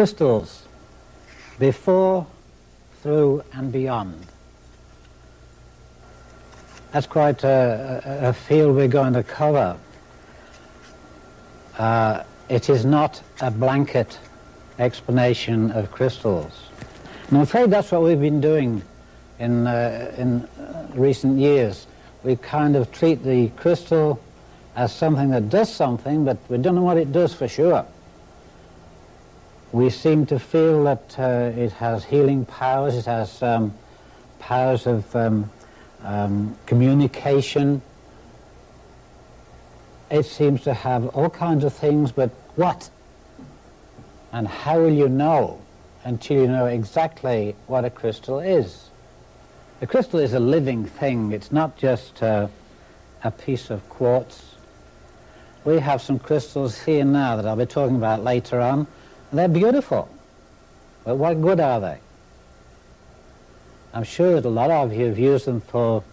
crystals before, through and beyond. That's quite a, a, field we're going to cover. Uh, it is not a blanket explanation of crystals. And I'm afraid that's what we've been doing in, uh, in recent years. We kind of treat the crystal as something that does something, but we don't know what it does for sure. We seem to feel that uh, it has healing powers, it has um, powers of um, um, communication. It seems to have all kinds of things, but what? And how will you know until you know exactly what a crystal is? A crystal is a living thing. It's not just uh, a piece of quartz. We have some crystals here now that I'll be talking about later on. They're beautiful. But what good are they? I'm sure that a lot of you have used them for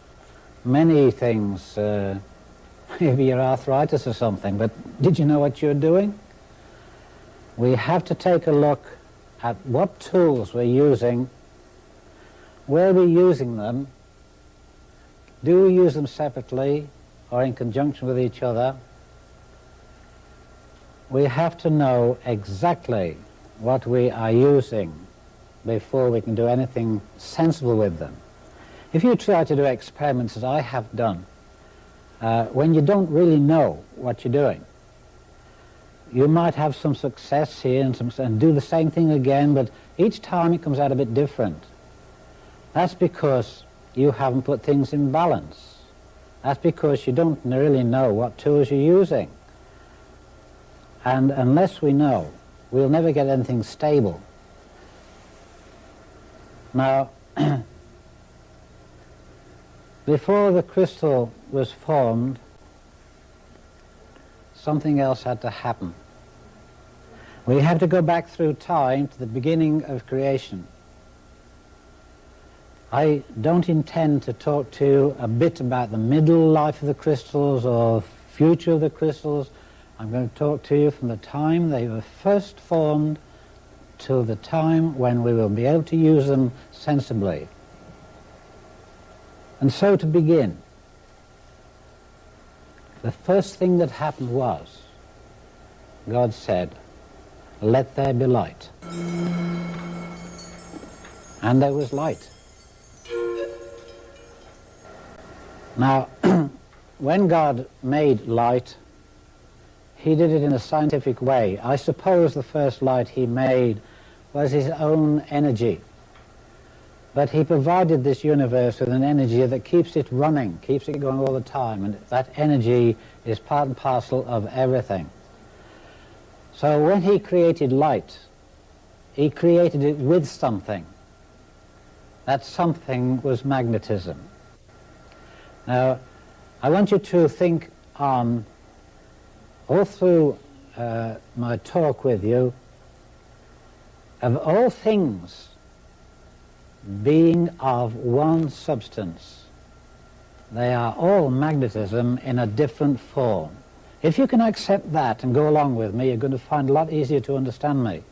many things, uh, maybe your arthritis or something, but did you know what you're doing? We have to take a look at what tools we're using, where we're using them, do we use them separately or in conjunction with each other? We have to know exactly what we are using before we can do anything sensible with them. If you try to do experiments as I have done, uh, when you don't really know what you're doing, you might have some success here and, some, and do the same thing again, but each time it comes out a bit different. That's because you haven't put things in balance. That's because you don't really know what tools you're using. And unless we know, we'll never get anything stable. Now, before the crystal was formed, something else had to happen. We have to go back through time to the beginning of creation. I don't intend to talk to you a bit about the middle life of the crystals or future of the crystals. I'm going to talk to you from the time they were first formed till the time when we will be able to use them sensibly. And so to begin, the first thing that happened was God said, let there be light. And there was light. Now, when God made light, he did it in a scientific way. I suppose the first light he made was his own energy. But he provided this universe with an energy that keeps it running, keeps it going all the time, and that energy is part and parcel of everything. So when he created light, he created it with something. That something was magnetism. Now, I want you to think on, all through uh, my talk with you, of all things being of one substance. They are all magnetism in a different form. If you can accept that and go along with me, you're going to find a lot easier to understand me.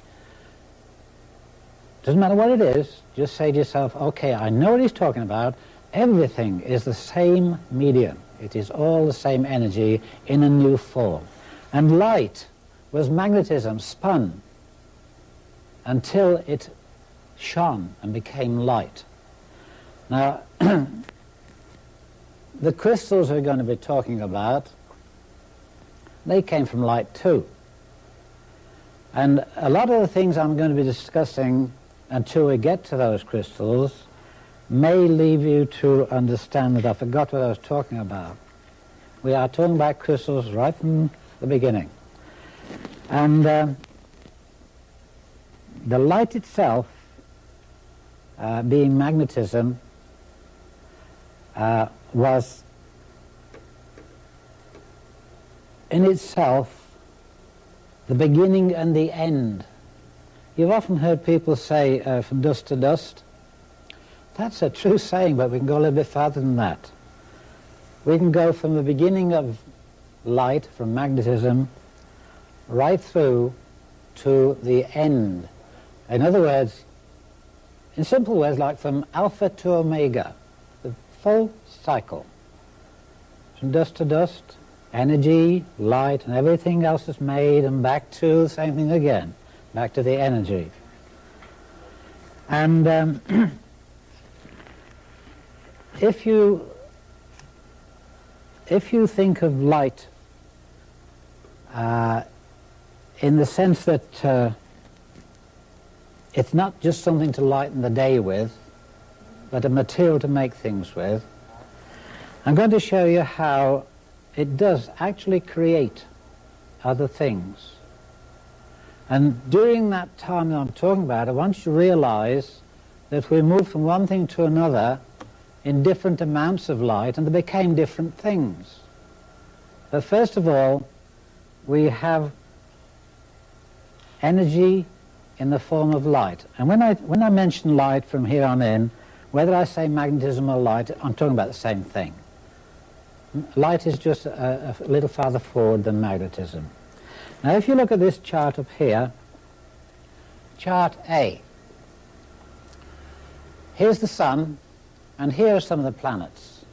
Doesn't matter what it is, just say to yourself, okay, I know what he's talking about. Everything is the same medium. It is all the same energy in a new form. And light was magnetism spun until it shone and became light. Now, the crystals we're going to be talking about, they came from light too. And a lot of the things I'm going to be discussing until we get to those crystals may leave you to understand that I forgot what I was talking about. We are talking about crystals right from the beginning. And uh, the light itself, uh, being magnetism, uh, was in itself the beginning and the end. You've often heard people say uh, from dust to dust. That's a true saying, but we can go a little bit farther than that. We can go from the beginning of light, from magnetism, right through to the end In other words, in simple words, like from alpha to omega, the full cycle. From dust to dust, energy, light, and everything else is made, and back to the same thing again, back to the energy. And um, if you if you think of light uh, in the sense that uh, it's not just something to lighten the day with, but a material to make things with, I'm going to show you how it does actually create other things. And during that time that I'm talking about, I want you to realize that we move from one thing to another in different amounts of light and they became different things. But first of all, we have energy in the form of light. And when I, when I mention light from here on in, whether I say magnetism or light, I'm talking about the same thing. Light is just a, a little farther forward than magnetism. Now if you look at this chart up here, chart A, here's the sun, and here are some of the planets.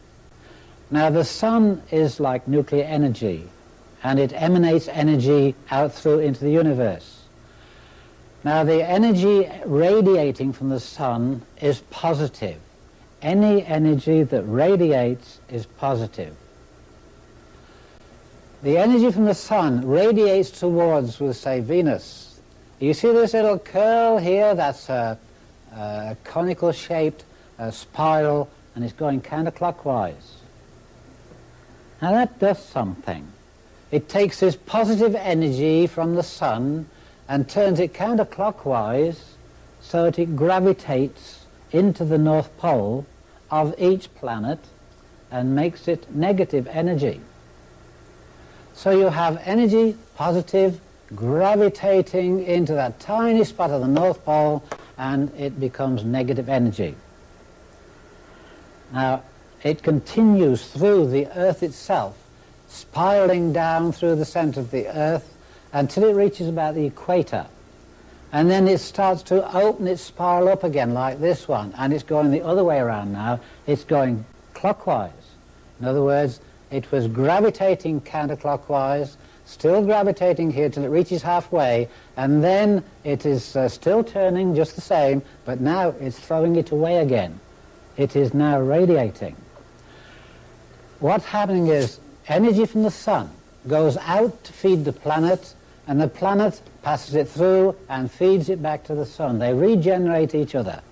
Now the sun is like nuclear energy, and it emanates energy out through into the universe. Now the energy radiating from the sun is positive. Any energy that radiates is positive. The energy from the sun radiates towards, we'll say, Venus. You see this little curl here? That's a, a conical shaped a spiral and it's going counterclockwise. Now that does something. It takes this positive energy from the sun and turns it counterclockwise so that it gravitates into the North Pole of each planet and makes it negative energy. So you have energy, positive, gravitating into that tiny spot of the North Pole and it becomes negative energy. Now, it continues through the Earth itself, spiraling down through the center of the Earth until it reaches about the equator. And then it starts to open its spiral up again like this one, and it's going the other way around now. It's going clockwise. In other words, it was gravitating counterclockwise, still gravitating here till it reaches halfway, and then it is uh, still turning just the same, but now it's throwing it away again it is now radiating. What's happening is energy from the sun goes out to feed the planet and the planet passes it through and feeds it back to the sun. They regenerate each other.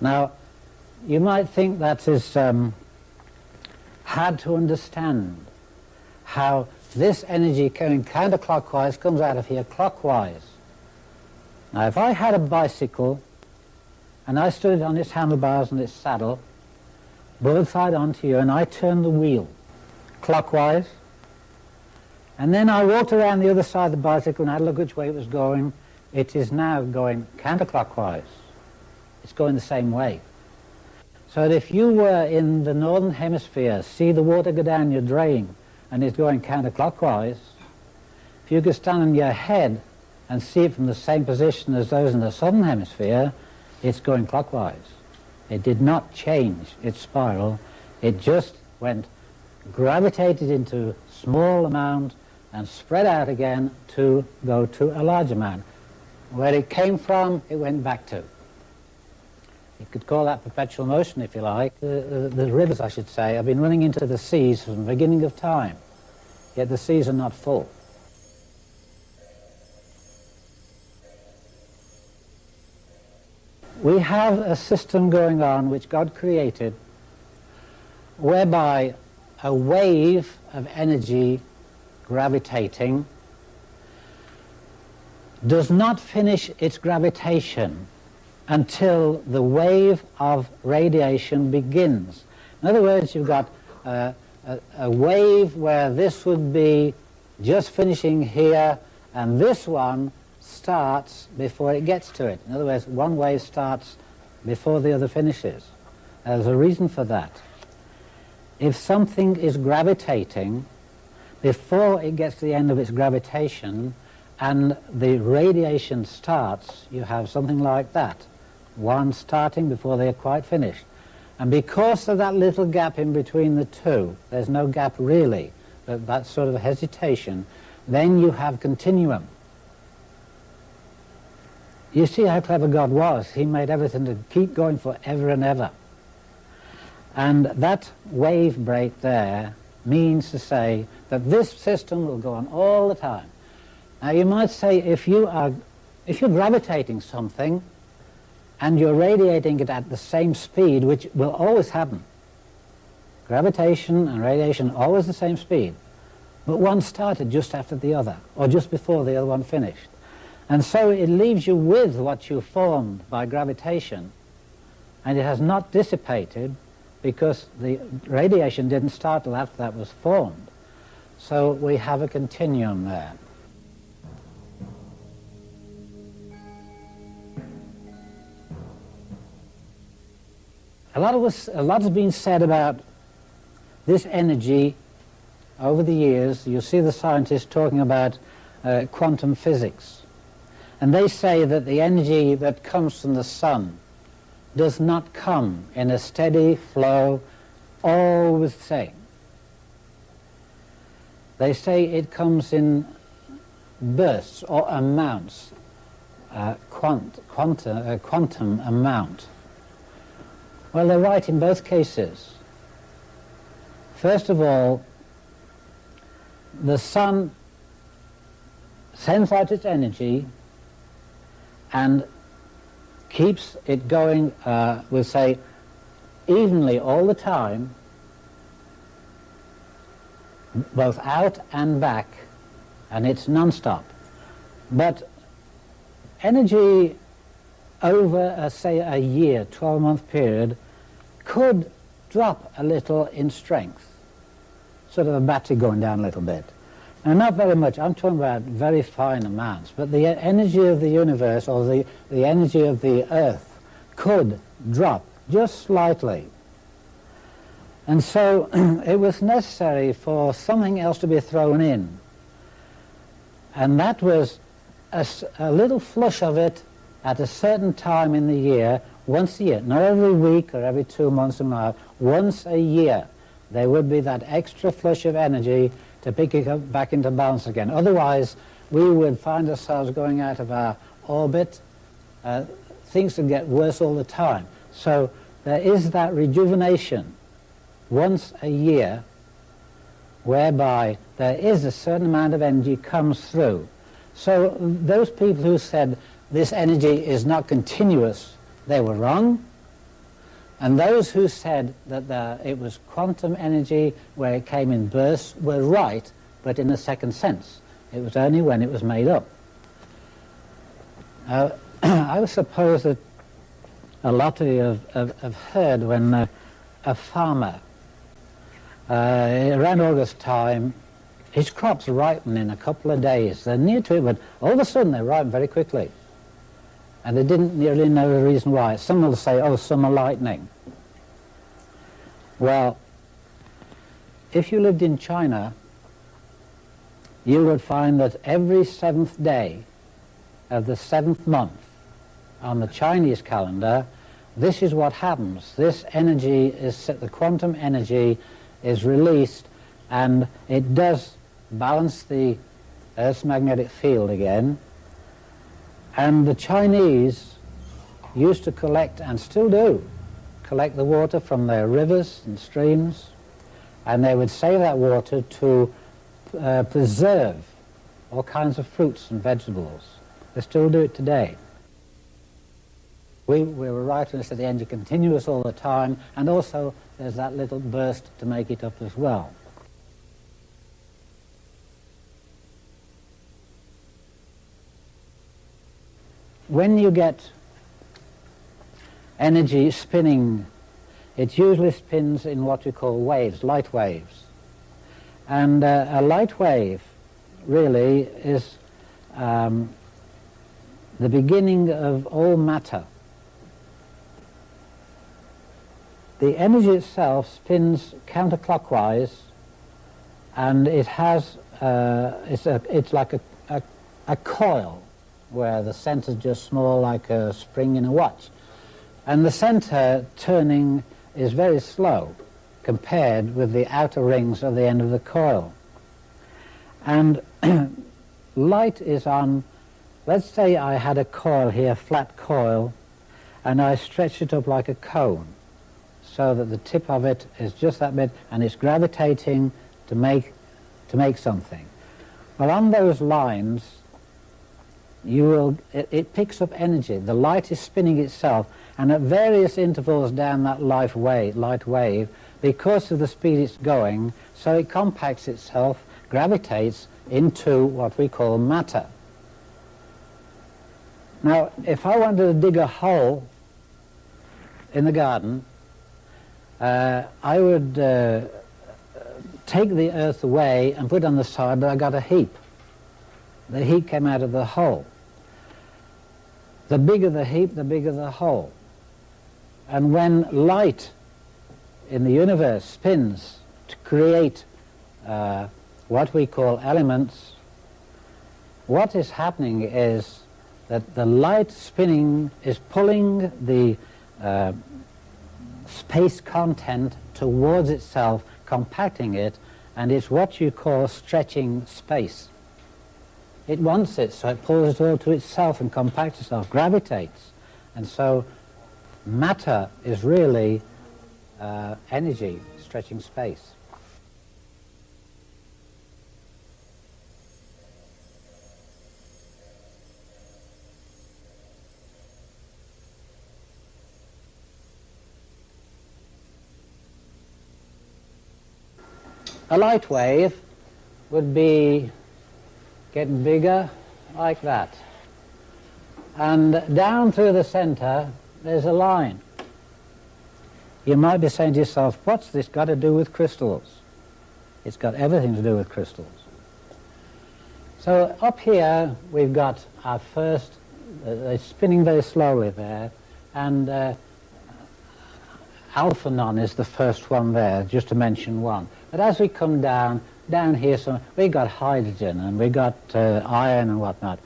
Now, you might think that is um, hard to understand how this energy coming counterclockwise comes out of here clockwise. Now, if I had a bicycle and I stood on its handlebars and its saddle, broadside onto you, and I turn the wheel clockwise, and then I walked around the other side of the bicycle and had a look which way it was going. It is now going counterclockwise. It's going the same way. So that if you were in the northern hemisphere, see the water go down your drain, and it's going counterclockwise, if you could stand on your head and see it from the same position as those in the southern hemisphere, it's going clockwise. It did not change its spiral. It just went, gravitated into small amount and spread out again to go to a large amount. Where it came from, it went back to. You could call that perpetual motion if you like. The, the, the rivers, I should say, have been running into the seas from the beginning of time, yet the seas are not full. We have a system going on which God created whereby a wave of energy gravitating does not finish its gravitation until the wave of radiation begins. In other words, you've got a, a, wave where this would be just finishing here and this one starts before it gets to it. In other words, one wave starts before the other finishes. There's a reason for that. If something is gravitating, before it gets to the end of its gravitation, and the radiation starts, you have something like that. One starting before they are quite finished. And because of that little gap in between the two, there's no gap really, but that sort of hesitation, then you have continuum. You see how clever God was. He made everything to keep going forever and ever. And that wave break there means to say that this system will go on all the time. Now you might say if you are if you're gravitating something and you're radiating it at the same speed, which will always happen. Gravitation and radiation always the same speed. But one started just after the other, or just before the other one finished. And so it leaves you with what you formed by gravitation, and it has not dissipated because the radiation didn't start till after that was formed. So we have a continuum there. A lot, was, a lot has been said about this energy over the years. You see the scientists talking about uh, quantum physics. And they say that the energy that comes from the sun does not come in a steady flow, always the same. They say it comes in bursts or amounts, uh, quant, quantum, uh, quantum amount. Well, they're right in both cases. First of all, the sun sends out its energy and keeps it going, uh, we'll say, evenly all the time, both out and back, and it's non-stop. But energy over, a, say, a year, 12-month period, could drop a little in strength, sort of a battery going down a little bit. Now, not very much. I'm talking about very fine amounts. But the energy of the universe or the, the energy of the earth could drop just slightly. And so it was necessary for something else to be thrown in. And that was a, a little flush of it at a certain time in the year, once a year, not every week or every two months or more, once a year, there would be that extra flush of energy to pick it up back into balance again. Otherwise, we would find ourselves going out of our orbit. Uh, things would get worse all the time. So there is that rejuvenation once a year whereby there is a certain amount of energy comes through. So those people who said this energy is not continuous, they were wrong. And those who said that the, it was quantum energy where it came in bursts were right, but in a second sense. It was only when it was made up. Uh, I suppose that a lot of you have, have, have heard when uh, a farmer, uh, around August time, his crops ripen in a couple of days. They're near to it, but all of a sudden they ripen very quickly. And they didn't really know the reason why. Some will say, oh, summer lightning. Well, if you lived in China, you would find that every seventh day of the seventh month on the Chinese calendar, this is what happens. This energy is, the quantum energy is released and it does balance the Earth's magnetic field again and the Chinese used to collect, and still do, collect the water from their rivers and streams, and they would save that water to uh, preserve all kinds of fruits and vegetables. They still do it today. We, we were right we said the engine continuous all the time, and also there's that little burst to make it up as well. when you get energy spinning, it usually spins in what we call waves, light waves. And uh, a light wave really is um, the beginning of all matter. The energy itself spins counterclockwise and it has, uh, it's, a, it's like a, a a coil where the center is just small like a spring in a watch. And the center turning is very slow compared with the outer rings at the end of the coil. And light is on, let's say I had a coil here, flat coil, and I stretch it up like a cone so that the tip of it is just that bit and it's gravitating to make, to make something. Well, on those lines, you will, it, it, picks up energy. The light is spinning itself, and at various intervals down that light wave, light wave, because of the speed it's going, so it compacts itself, gravitates into what we call matter. Now, if I wanted to dig a hole in the garden, uh, I would uh, take the earth away and put it on the side, but I got a heap. The heap came out of the hole. The bigger the heap, the bigger the hole. And when light in the universe spins to create uh, what we call elements, what is happening is that the light spinning is pulling the uh, space content towards itself, compacting it, and it's what you call stretching space. It wants it, so it pulls it all to itself and compacts itself, gravitates. And so matter is really uh, energy stretching space. A light wave would be getting bigger like that. And down through the center, there's a line. You might be saying to yourself, what's this got to do with crystals? It's got everything to do with crystals. So up here, we've got our first, uh, they're spinning very slowly there, and uh, Alphanon is the first one there, just to mention one. But as we come down, down here, so we got hydrogen and we got uh, iron and whatnot,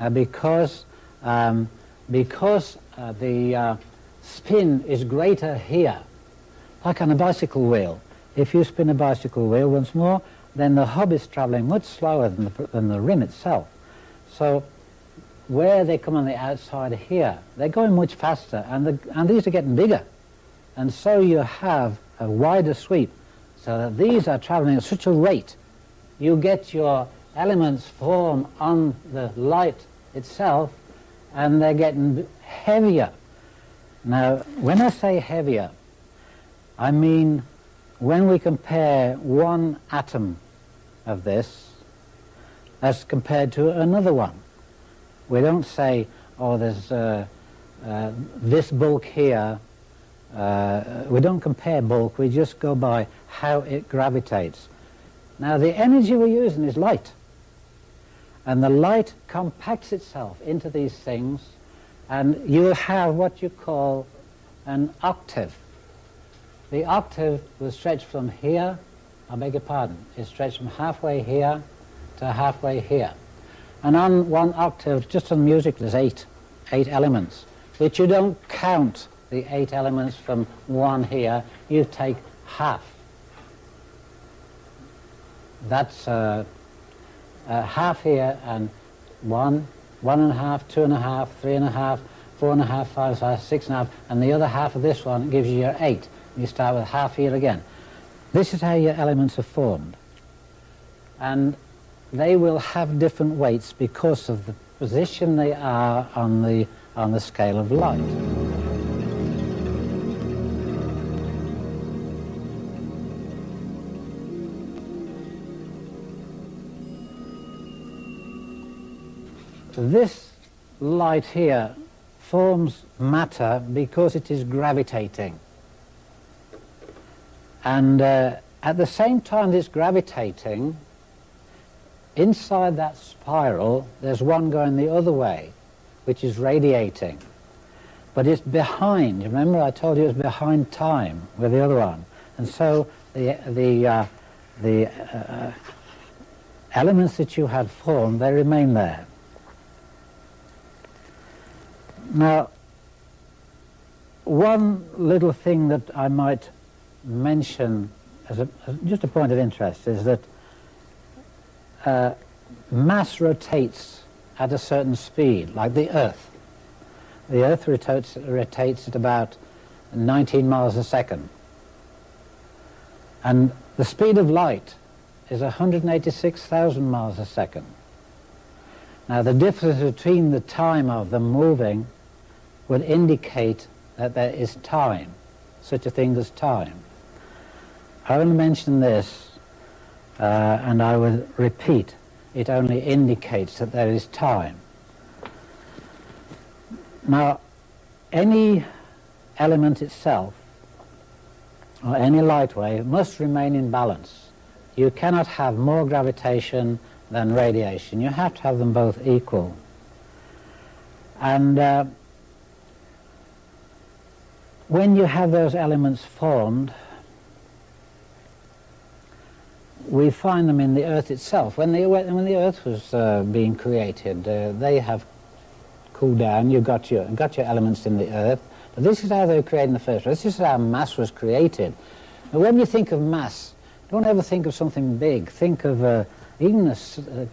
uh, because um, because uh, the uh, spin is greater here, like on a bicycle wheel. If you spin a bicycle wheel once more, then the hub is traveling much slower than the, than the rim itself. So where they come on the outside here, they're going much faster, and, the, and these are getting bigger. And so you have a wider sweep, so that these are traveling at such a rate, you get your elements form on the light itself, and they're getting heavier. Now, when I say heavier, I mean when we compare one atom of this as compared to another one. We don't say, oh, there's uh, uh, this bulk here. Uh, we don't compare bulk, we just go by how it gravitates. Now, the energy we're using is light. And the light compacts itself into these things and you have what you call an octave. The octave will stretch from here, I beg your pardon, it stretched from halfway here to halfway here. And on one octave, just on music, there's eight, eight elements, which you don't count the eight elements from one here, you take half. That's uh, uh, half here and one, one and a half, two and a half, three and a half, four and a half, five, five, six and a half, and the other half of this one gives you your eight. You start with half here again. This is how your elements are formed. And they will have different weights because of the position they are on the, on the scale of light. This light here forms matter because it is gravitating. And uh, at the same time it's gravitating, inside that spiral there's one going the other way, which is radiating. But it's behind, remember I told you it was behind time with the other one. And so the, the, uh, the uh, elements that you had formed, they remain there. Now, one little thing that I might mention as, a, as just a point of interest is that uh, mass rotates at a certain speed, like the Earth. The Earth rotates, rotates at about 19 miles a second. And the speed of light is 186,000 miles a second. Now the difference between the time of them moving would indicate that there is time, such a thing as time. I will mention this uh, and I will repeat, it only indicates that there is time. Now, any element itself, or any light wave, must remain in balance. You cannot have more gravitation than radiation. You have to have them both equal. And uh, when you have those elements formed, we find them in the earth itself. When the, when the earth was uh, being created, uh, they have cooled down, you've got your, got your elements in the earth, but this is how they were created in the first place. This is how mass was created. Now, when you think of mass, don't ever think of something big. Think of uh, even a,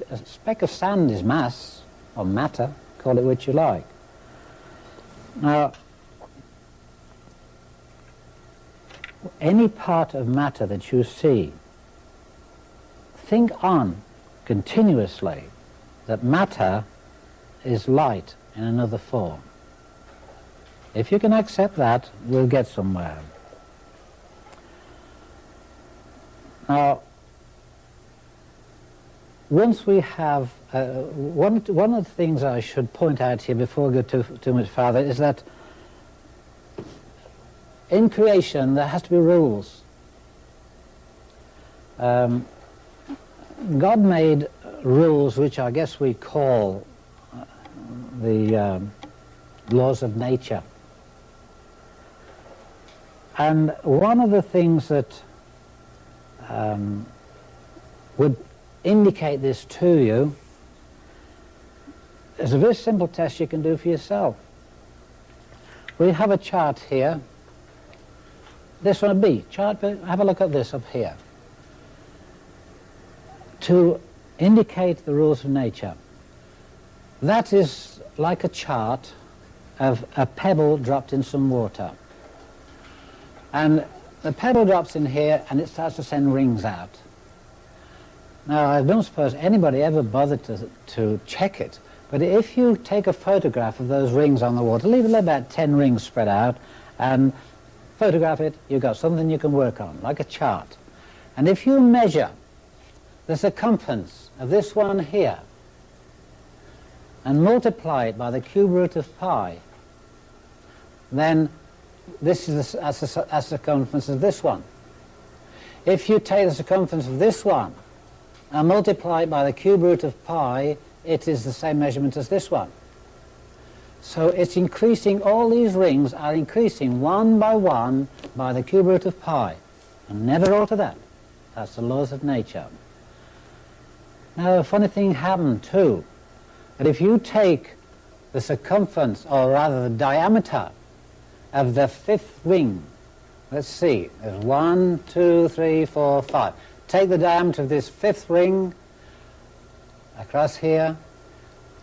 a, speck of sand is mass, or matter, call it what you like. Now, any part of matter that you see, think on continuously that matter is light in another form. If you can accept that, we'll get somewhere. Now, once we have, uh, one, one of the things I should point out here before we go too, too much farther is that in creation there has to be rules. Um, God made rules which I guess we call uh, the um, laws of nature. And one of the things that um, would indicate this to you is a very simple test you can do for yourself. We have a chart here. This one a B chart, but have a look at this up here. To indicate the rules of nature. That is like a chart of a pebble dropped in some water. And the pebble drops in here and it starts to send rings out. Now, I don't suppose anybody ever bothered to, to check it, but if you take a photograph of those rings on the water, leave about 10 rings spread out, and photograph it, you've got something you can work on, like a chart. And if you measure the circumference of this one here, and multiply it by the cube root of pi, then this is the, circumference of this one. If you take the circumference of this one and multiply it by the cube root of pi, it is the same measurement as this one. So it's increasing, all these rings are increasing one by one by the cube root of pi. And never alter that. That's the laws of nature. Now a funny thing happened too. That if you take the circumference, or rather the diameter of the fifth ring, let's see, there's one, two, three, four, five take the diameter of this fifth ring across here,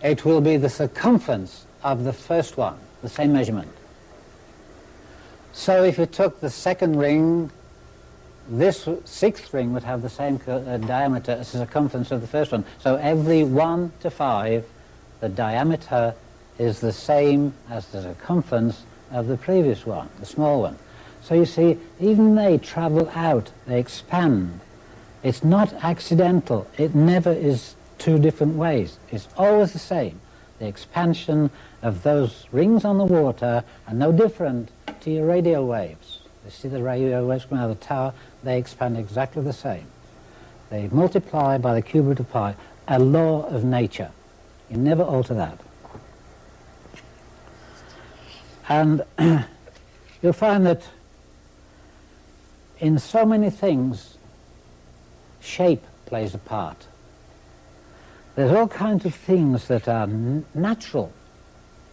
it will be the circumference of the first one, the same measurement. So if you took the second ring, this sixth ring would have the same uh, diameter as the circumference of the first one. So every one to five, the diameter is the same as the circumference of the previous one, the small one. So you see, even they travel out, they expand. It's not accidental. It never is two different ways. It's always the same. The expansion of those rings on the water are no different to your radio waves. You see the radio waves coming out of the tower, they expand exactly the same. They multiply by the cube root of pi, a law of nature. You never alter that. And you'll find that in so many things shape plays a part. There's all kinds of things that are natural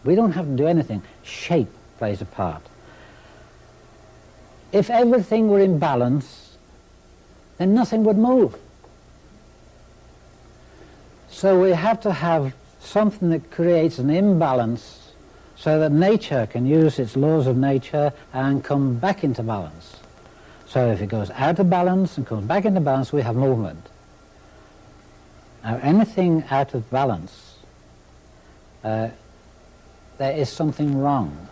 We don't have to do anything. Shape plays a part. If everything were in balance, then nothing would move. So we have to have something that creates an imbalance so that nature can use its laws of nature and come back into balance. So if it goes out of balance and comes back into balance, we have movement. Now anything out of balance, uh, there is something wrong.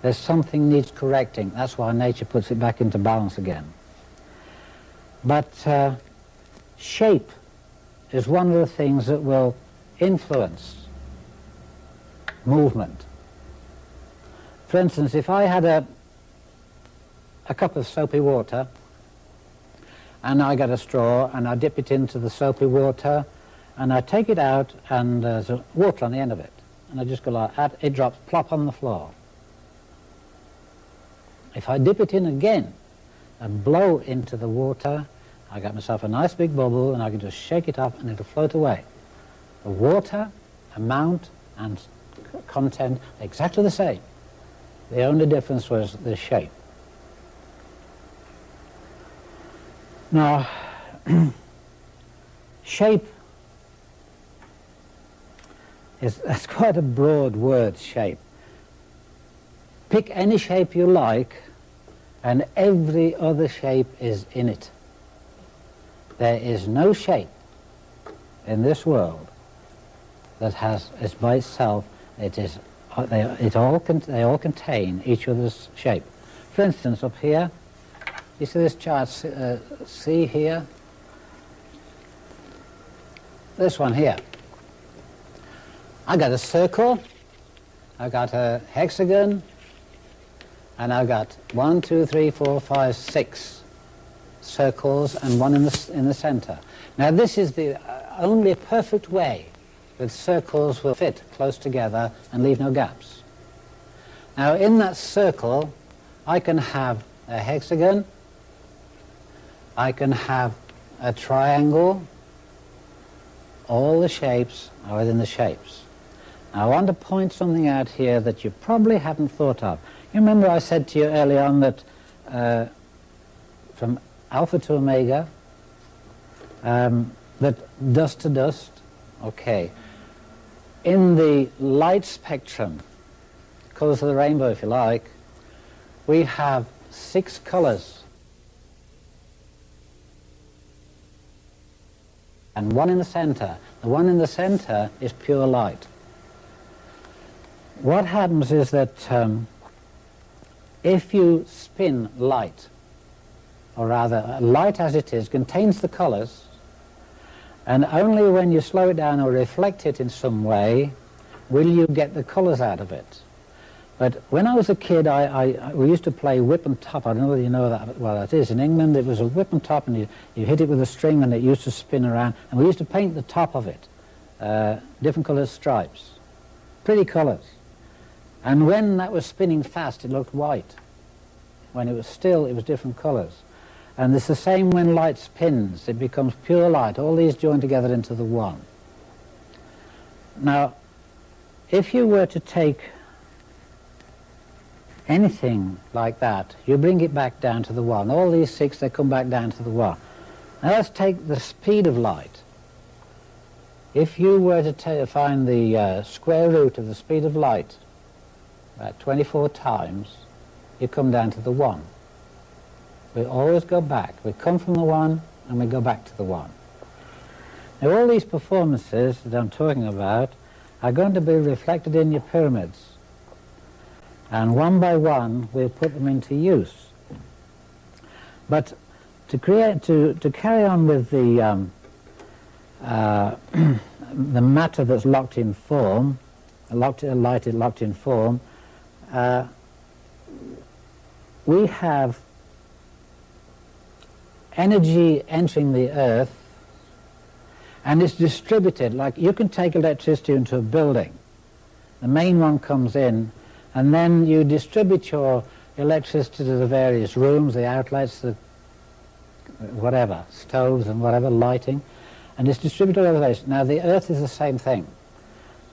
There's something needs correcting. That's why nature puts it back into balance again. But uh, shape is one of the things that will influence movement. For instance, if I had a, a cup of soapy water and I get a straw and I dip it into the soapy water and I take it out and there's water on the end of it and I just go like that, it drops plop on the floor. If I dip it in again and blow into the water, I get myself a nice big bubble and I can just shake it up and it'll float away. The water, amount and content exactly the same. The only difference was the shape. Now, shape is that's quite a broad word, shape. Pick any shape you like, and every other shape is in it. There is no shape in this world that has is by itself. It is they it all they all contain each other's shape. For instance, up here, you see this chart, uh, see here? This one here. I got a circle, I got a hexagon, and I got one, two, three, four, five, six circles and one in the, in the center. Now this is the uh, only perfect way that circles will fit close together and leave no gaps. Now in that circle I can have a hexagon, I can have a triangle, all the shapes are within the shapes. Now I want to point something out here that you probably haven't thought of. You remember I said to you early on that uh, from alpha to omega, um, that dust to dust, okay. In the light spectrum, colours of the rainbow if you like, we have six colours and one in the center. The one in the center is pure light. What happens is that um, if you spin light, or rather light as it is, contains the colors, and only when you slow it down or reflect it in some way will you get the colors out of it. But when I was a kid, I, I, we used to play whip and top. I don't know whether you know that, well that is. In England, it was a whip and top, and you, you hit it with a string, and it used to spin around. And we used to paint the top of it, uh, different colored stripes, pretty colors. And when that was spinning fast, it looked white. When it was still, it was different colors. And it's the same when light spins. It becomes pure light. All these join together into the one. Now, if you were to take anything like that, you bring it back down to the one. All these six, they come back down to the one. Now let's take the speed of light. If you were to find the uh, square root of the speed of light about 24 times, you come down to the one. We always go back. We come from the one and we go back to the one. Now all these performances that I'm talking about are going to be reflected in your pyramids and one by one we'll put them into use. But to create, to, to carry on with the, um, uh, the matter that's locked in form, locked, light is locked in form, uh, we have energy entering the earth and it's distributed like you can take electricity into a building the main one comes in and then you distribute your electricity to the various rooms, the outlets, the whatever, stoves and whatever, lighting, and it's distributed all over the place. Now the earth is the same thing.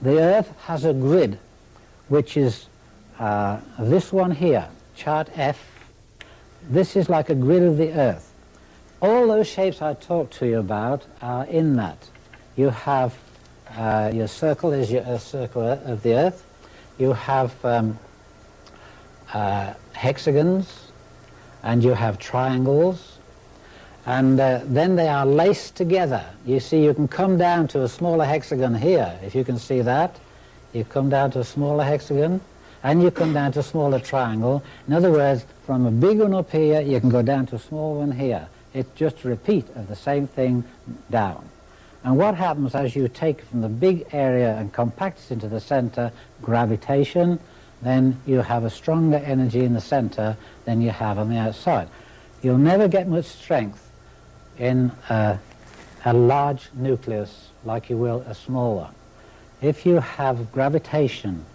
the Earth has a grid which is uh, this one here, chart F. This is like a grid of the Earth. All those shapes I talked to you about are in that. You have uh, your circle is your Earth circle of the Earth. You have um, uh, hexagons and you have triangles and uh, then they are laced together. You see you can come down to a smaller hexagon here, if you can see that. You come down to a smaller hexagon and you come down to a smaller triangle. In other words, from a big one up here, you can go down to a small one here. It's just a repeat of the same thing down. And what happens as you take from the big area and compact it into the center, gravitation, then you have a stronger energy in the center than you have on the outside. You'll never get much strength in a, a large nucleus like you will a small one. If you have gravitation,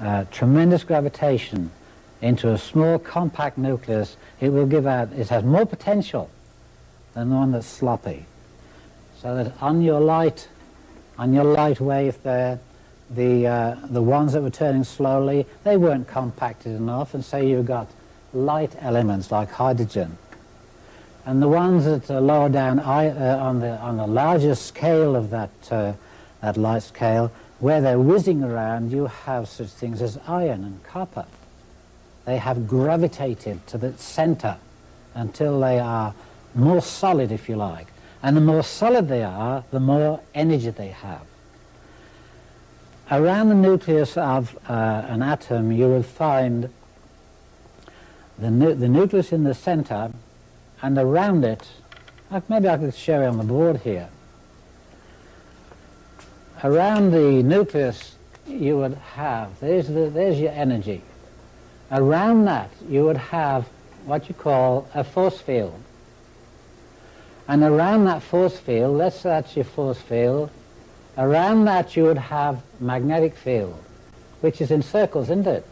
uh, tremendous gravitation into a small compact nucleus, it will give out, it has more potential than the one that's sloppy. So that on your light, on your light wave there, the, uh, the ones that were turning slowly, they weren't compacted enough, and so you've got light elements like hydrogen. And the ones that are lower down uh, on, the, on the larger scale of that, uh, that light scale, where they're whizzing around, you have such things as iron and copper. They have gravitated to the center until they are more solid, if you like. And the more solid they are, the more energy they have. Around the nucleus of uh, an atom, you will find the, nu the nucleus in the center, and around it, maybe I could show you on the board here. Around the nucleus, you would have, there's, the, there's your energy. Around that, you would have what you call a force field. And around that force field, let's say that's your force field, around that you would have magnetic field, which is in circles, isn't it?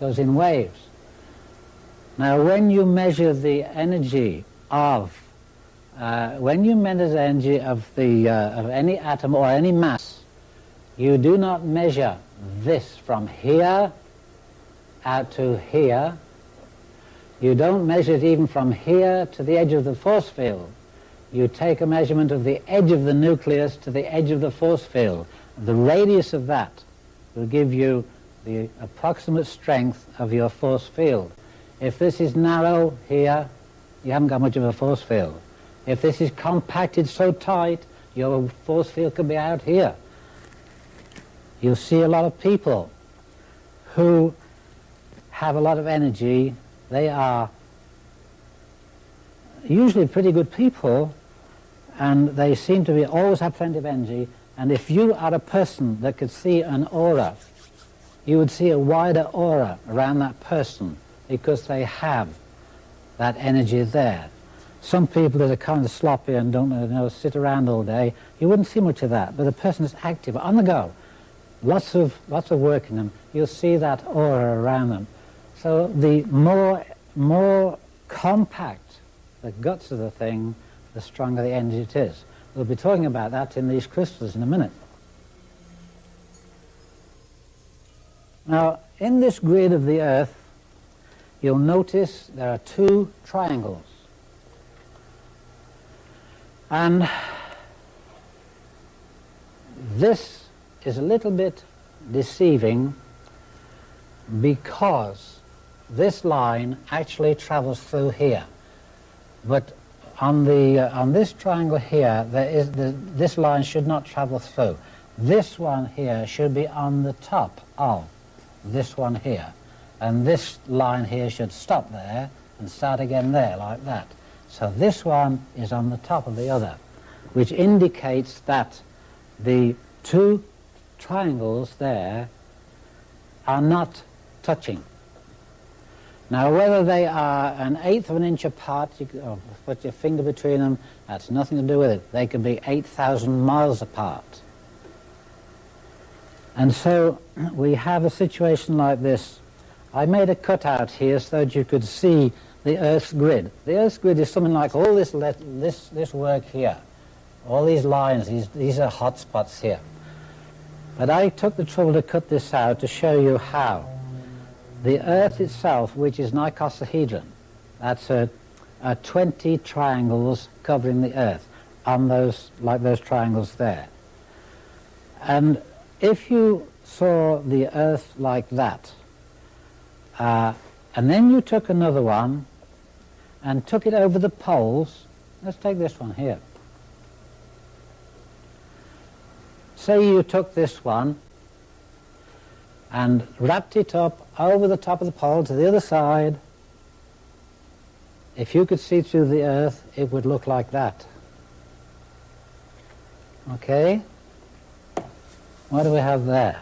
Goes in waves. Now when you measure the energy of, uh, when you measure the energy of, the, uh, of any atom or any mass, you do not measure this from here out to here, you don't measure it even from here to the edge of the force field. You take a measurement of the edge of the nucleus to the edge of the force field. The radius of that will give you the approximate strength of your force field. If this is narrow here, you haven't got much of a force field. If this is compacted so tight, your force field could be out here. You'll see a lot of people who have a lot of energy they are usually pretty good people and they seem to be always have plenty of energy and if you are a person that could see an aura you would see a wider aura around that person because they have that energy there. Some people that are kind of sloppy and don't you know, sit around all day, you wouldn't see much of that, but the person is active, on the go, lots of, lots of work in them, you'll see that aura around them. So the more, more compact the guts of the thing, the stronger the energy it is. We'll be talking about that in these crystals in a minute. Now, in this grid of the Earth, you'll notice there are two triangles. And this is a little bit deceiving because this line actually travels through here. But on, the, uh, on this triangle here, there is the, this line should not travel through. This one here should be on the top of this one here. And this line here should stop there and start again there, like that. So this one is on the top of the other, which indicates that the two triangles there are not touching. Now whether they are an eighth of an inch apart, you oh, put your finger between them, that's nothing to do with it. They can be 8,000 miles apart. And so we have a situation like this. I made a cutout here so that you could see the Earth's grid. The Earth's grid is something like all this, this, this work here. All these lines, these, these are hot spots here. But I took the trouble to cut this out to show you how. The Earth itself, which is an icosahedron, that's a 20 triangles covering the Earth on those, like those triangles there. And if you saw the Earth like that, uh, and then you took another one and took it over the poles, let's take this one here. Say you took this one and wrapped it up over the top of the pole to the other side. If you could see through the earth, it would look like that. Okay? What do we have there?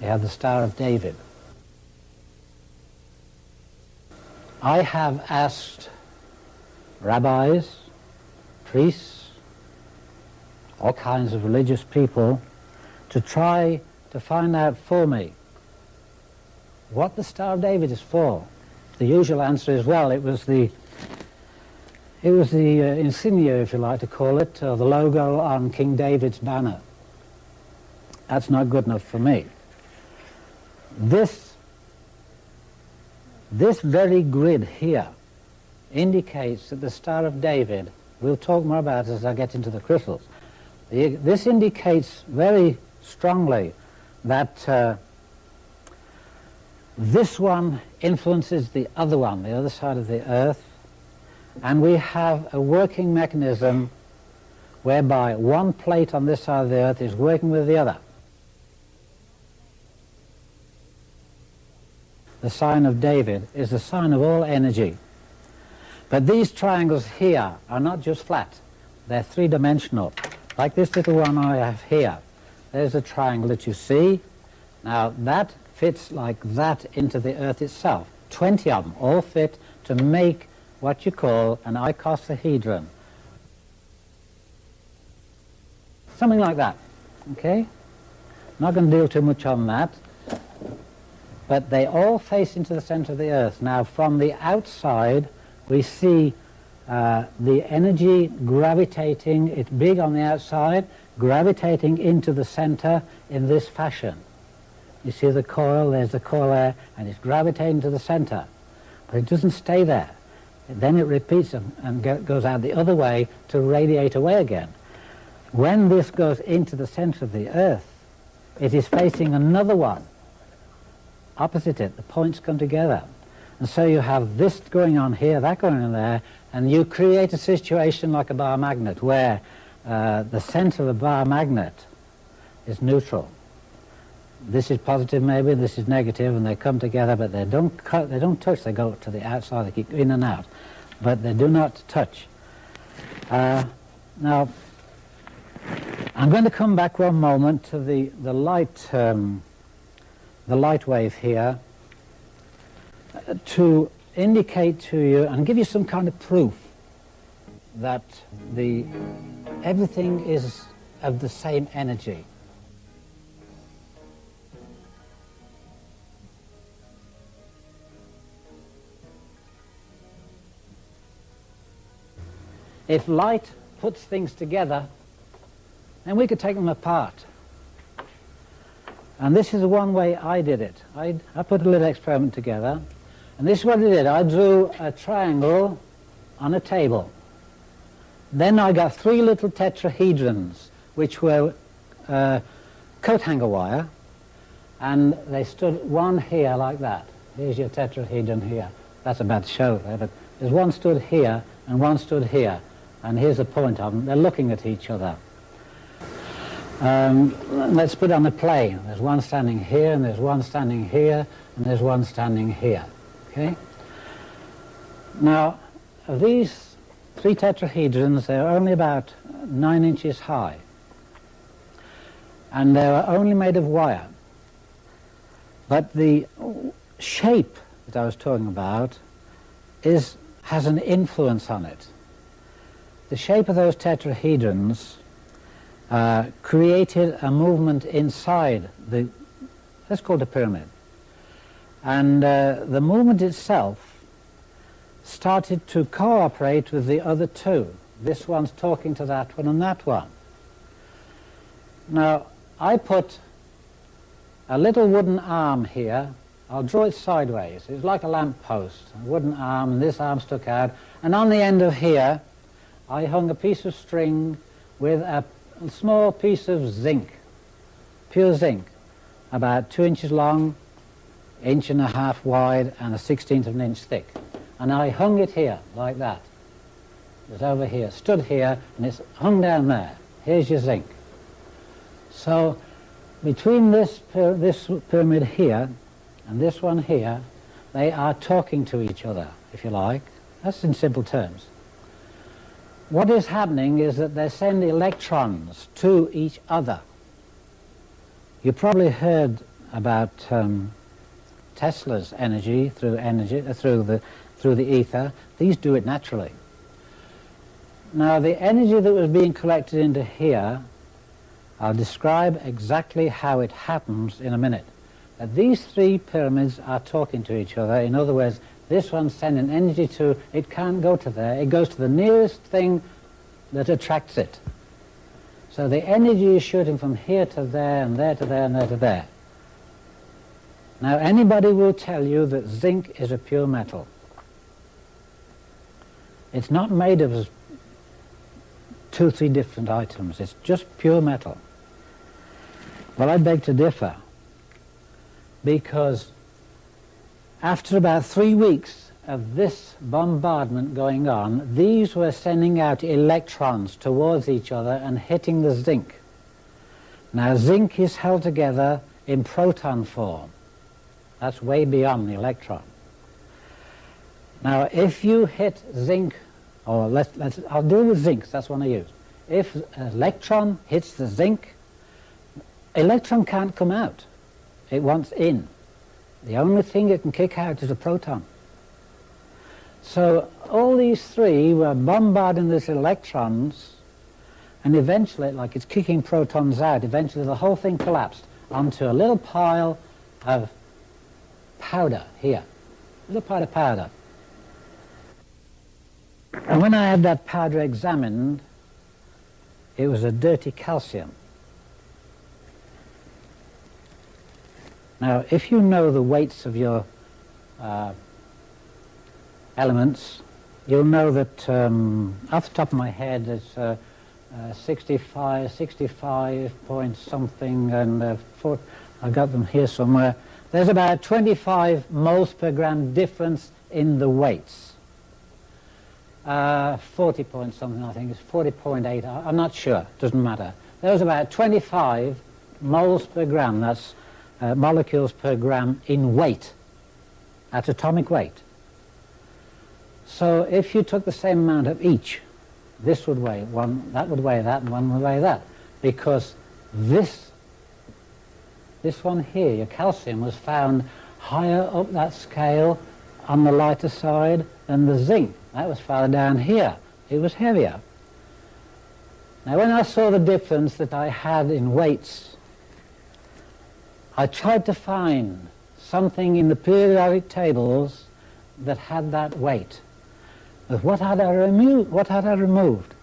We have the Star of David. I have asked rabbis, priests, all kinds of religious people to try to find out for me what the Star of David is for. The usual answer is, well, it was the it was the uh, insignia, if you like to call it, or the logo on King David's banner. That's not good enough for me. This, this very grid here indicates that the Star of David, we'll talk more about as I get into the crystals, this indicates very strongly that uh, this one influences the other one, the other side of the earth, and we have a working mechanism whereby one plate on this side of the earth is working with the other. The sign of David is the sign of all energy. But these triangles here are not just flat, they're three-dimensional. Like this little one I have here. There's a triangle that you see. Now that fits like that into the earth itself. 20 of them all fit to make what you call an icosahedron. Something like that, okay? Not going to deal too much on that. But they all face into the center of the earth. Now from the outside we see uh, the energy gravitating, it's big on the outside, gravitating into the center in this fashion. You see the coil, there's the coil there, and it's gravitating to the center. But it doesn't stay there. Then it repeats and goes out the other way to radiate away again. When this goes into the center of the Earth, it is facing another one, opposite it. The points come together. And so you have this going on here, that going on there, and you create a situation like a bar magnet where uh, the center of the bar magnet is neutral. This is positive maybe, this is negative, and they come together, but they don't, cut, they don't touch, they go to the outside, they keep in and out but they do not touch. Uh, now, I'm going to come back one moment to the, the light um, the light wave here uh, to indicate to you and give you some kind of proof that the everything is of the same energy. If light puts things together, then we could take them apart. And this is one way I did it. I, I put a little experiment together, and this is what I did. I drew a triangle on a table. Then I got three little tetrahedrons, which were uh, coat hanger wire, and they stood one here like that. Here's your tetrahedron here. That's a bad show there, but there's one stood here and one stood here. And here's the point of them. They're looking at each other. Um, let's put on the plane. There's one standing here, and there's one standing here, and there's one standing here. Okay? Now, these three tetrahedrons, they're only about nine inches high. And they were only made of wire. But the shape that I was talking about is, has an influence on it the shape of those tetrahedrons uh, created a movement inside the, let's call it a pyramid. And uh, the movement itself started to cooperate with the other two. This one's talking to that one and that one. Now, I put a little wooden arm here. I'll draw it sideways. It's like a lamp post, a wooden arm, and this arm stuck out. And on the end of here, I hung a piece of string with a small piece of zinc, pure zinc, about two inches long, inch and a half wide, and a sixteenth of an inch thick. And I hung it here, like that. It's over here, stood here, and it's hung down there. Here's your zinc. So between this, this pyramid here and this one here, they are talking to each other, if you like. That's in simple terms. What is happening is that they send electrons to each other. You probably heard about um, Tesla's energy through energy uh, through the through the ether. These do it naturally. Now the energy that was being collected into here, I'll describe exactly how it happens in a minute. But these three pyramids are talking to each other. In other words, this one's sending energy to, it can't go to there, it goes to the nearest thing that attracts it. So the energy is shooting from here to there and there to there and there to there. Now anybody will tell you that zinc is a pure metal. It's not made of two, three different items. It's just pure metal. Well, I beg to differ because after about three weeks of this bombardment going on, these were sending out electrons towards each other and hitting the zinc. Now zinc is held together in proton form. That's way beyond the electron. Now if you hit zinc, or let's, let's, I'll deal with zinc, that's one I use. If an electron hits the zinc, electron can't come out. It wants in. The only thing it can kick out is a proton. So all these three were bombarding these electrons and eventually, like it's kicking protons out, eventually the whole thing collapsed onto a little pile of powder here. A little pile of powder. And when I had that powder examined, it was a dirty calcium. Now, if you know the weights of your uh, elements, you'll know that um, off the top of my head it's uh, uh, 65, 65 point something, and uh, four, I got them here somewhere. There's about 25 moles per gram difference in the weights. Uh, 40 point something, I think, it's 40.8, I'm not sure, doesn't matter. There's about 25 moles per gram, that's uh, molecules per gram in weight, at atomic weight. So if you took the same amount of each, this would weigh one, that would weigh that, and one would weigh that, because this, this one here, your calcium, was found higher up that scale on the lighter side than the zinc. That was farther down here. It was heavier. Now when I saw the difference that I had in weights I tried to find something in the periodic tables that had that weight. But what had I removed? What had I removed?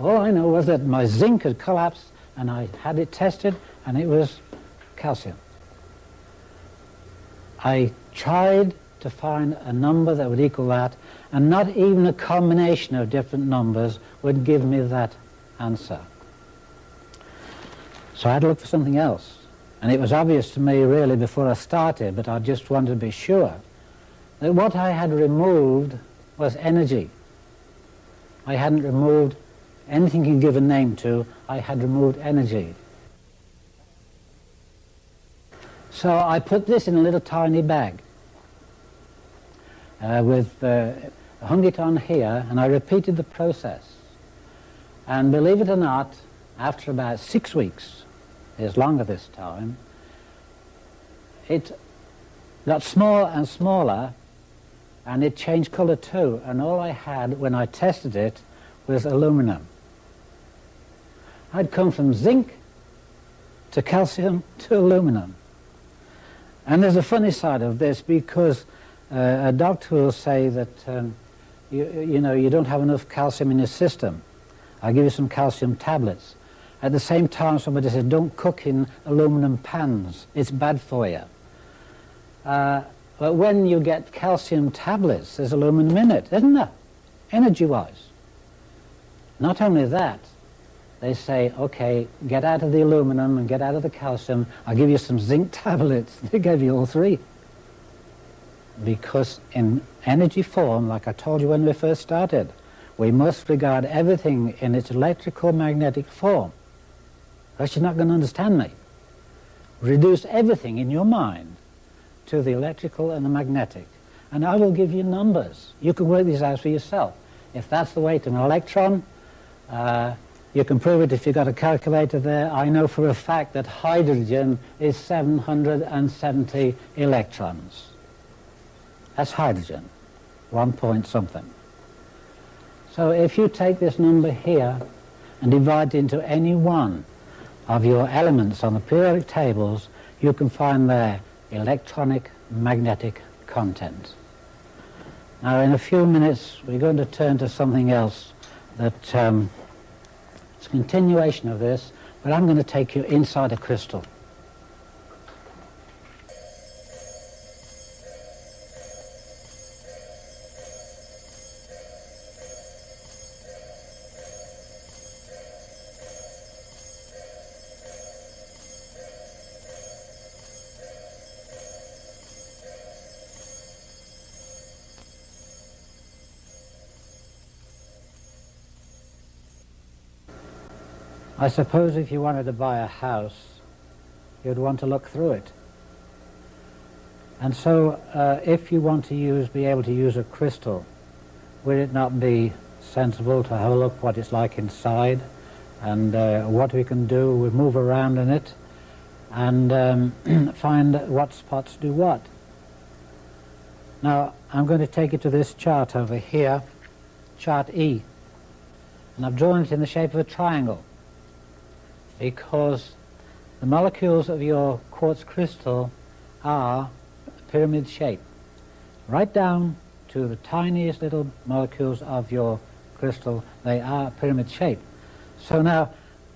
All I know was that my zinc had collapsed and I had it tested and it was calcium. I tried to find a number that would equal that and not even a combination of different numbers would give me that answer. So I had to look for something else. And it was obvious to me really before I started, but I just wanted to be sure, that what I had removed was energy. I hadn't removed anything you can give a name to, I had removed energy. So I put this in a little tiny bag uh, with, uh, hung it on here, and I repeated the process. And believe it or not, after about six weeks, is longer this time, it got smaller and smaller and it changed colour too and all I had when I tested it was aluminum. I'd come from zinc to calcium to aluminum. And there's a funny side of this because uh, a doctor will say that um, you, you know you don't have enough calcium in your system. I'll give you some calcium tablets. At the same time, somebody says, don't cook in aluminum pans. It's bad for you. Uh, but when you get calcium tablets, there's aluminum in it, isn't there? Energy-wise. Not only that, they say, okay, get out of the aluminum and get out of the calcium. I'll give you some zinc tablets. They gave you all three. Because in energy form, like I told you when we first started, we must regard everything in its electrical magnetic form. Else you're not going to understand me. Reduce everything in your mind to the electrical and the magnetic. And I will give you numbers. You can work these out for yourself. If that's the weight of an electron, uh, you can prove it if you've got a calculator there. I know for a fact that hydrogen is 770 electrons. That's hydrogen, one point something. So if you take this number here and divide it into any one of your elements on the periodic tables, you can find their electronic magnetic content. Now in a few minutes we're going to turn to something else that um, is a continuation of this, but I'm going to take you inside a crystal. I suppose if you wanted to buy a house, you'd want to look through it. And so uh, if you want to use, be able to use a crystal, would it not be sensible to have a look what it's like inside and uh, what we can do, we move around in it and um, find what spots do what. Now I'm going to take you to this chart over here, chart E, and I've drawn it in the shape of a triangle because the molecules of your quartz crystal are pyramid shape, right down to the tiniest little molecules of your crystal, they are pyramid shape. So now,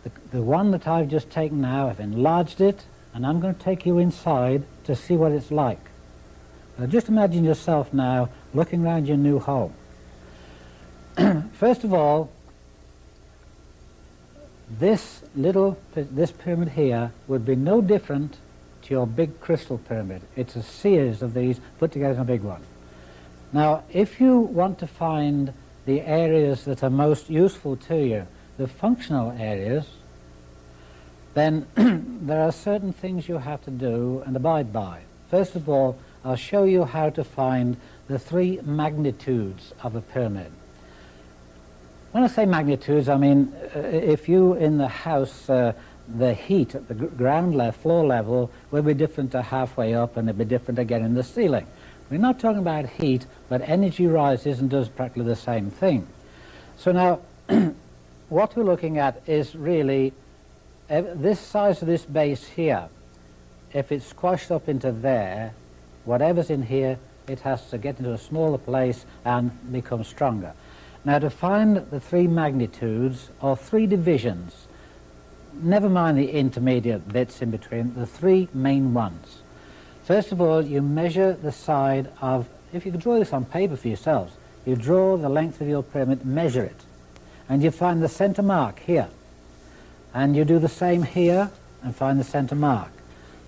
the, the one that I've just taken now, I've enlarged it, and I'm going to take you inside to see what it's like. Now just imagine yourself now looking around your new home. First of all, this little, this pyramid here would be no different to your big crystal pyramid. It's a series of these put together in a big one. Now, if you want to find the areas that are most useful to you, the functional areas, then there are certain things you have to do and abide by. First of all, I'll show you how to find the three magnitudes of a pyramid. When I say magnitudes, I mean uh, if you in the house, uh, the heat at the ground level, floor level, will be different to halfway up and it'll be different again in the ceiling. We're not talking about heat, but energy rises and does practically the same thing. So now, what we're looking at is really uh, this size of this base here. If it's squashed up into there, whatever's in here, it has to get into a smaller place and become stronger. Now to find the three magnitudes or three divisions, never mind the intermediate bits in between, the three main ones. First of all, you measure the side of, if you could draw this on paper for yourselves, you draw the length of your pyramid, measure it, and you find the center mark here. And you do the same here and find the center mark.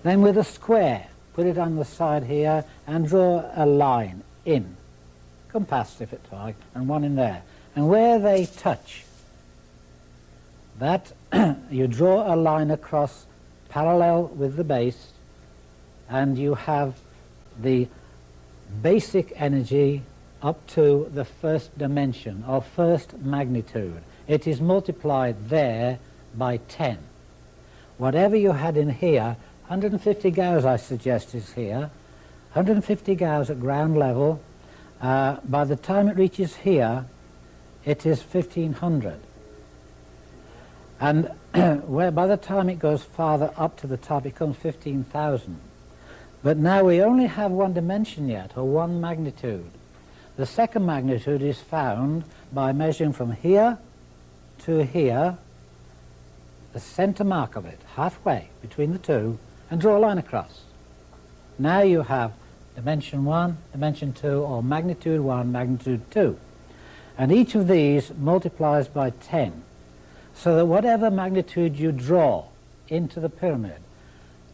Then with a square, put it on the side here and draw a line in compass if like, and one in there. And where they touch, that you draw a line across parallel with the base, and you have the basic energy up to the first dimension, or first magnitude. It is multiplied there by 10. Whatever you had in here, 150 gauss I suggest is here, 150 gauss at ground level, uh, by the time it reaches here, it is 1500. And where by the time it goes farther up to the top, it comes 15,000. But now we only have one dimension yet, or one magnitude. The second magnitude is found by measuring from here to here, the center mark of it, halfway between the two, and draw a line across. Now you have dimension 1, dimension 2, or magnitude 1, magnitude 2. And each of these multiplies by 10, so that whatever magnitude you draw into the pyramid,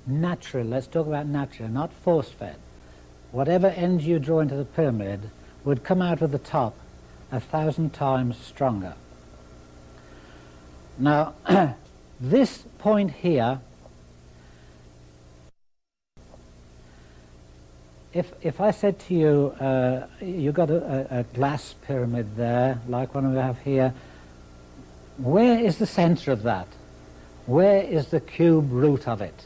natural, let's talk about natural, not force-fed, whatever energy you draw into the pyramid would come out of the top a thousand times stronger. Now, this point here, if, if I said to you, uh, you've got a, a, glass pyramid there, like one we have here, where is the center of that? Where is the cube root of it?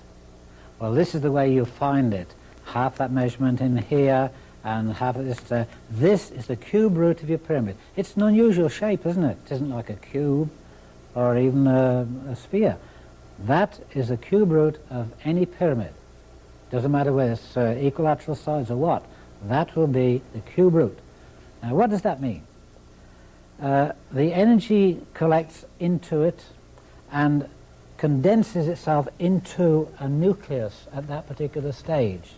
Well, this is the way you find it. Half that measurement in here, and half this there. This is the cube root of your pyramid. It's an unusual shape, isn't it? It isn't like a cube or even a, a sphere. That is the cube root of any pyramid. Doesn't matter whether it's uh, equilateral sides or what. That will be the cube root. Now, what does that mean? Uh, the energy collects into it and condenses itself into a nucleus at that particular stage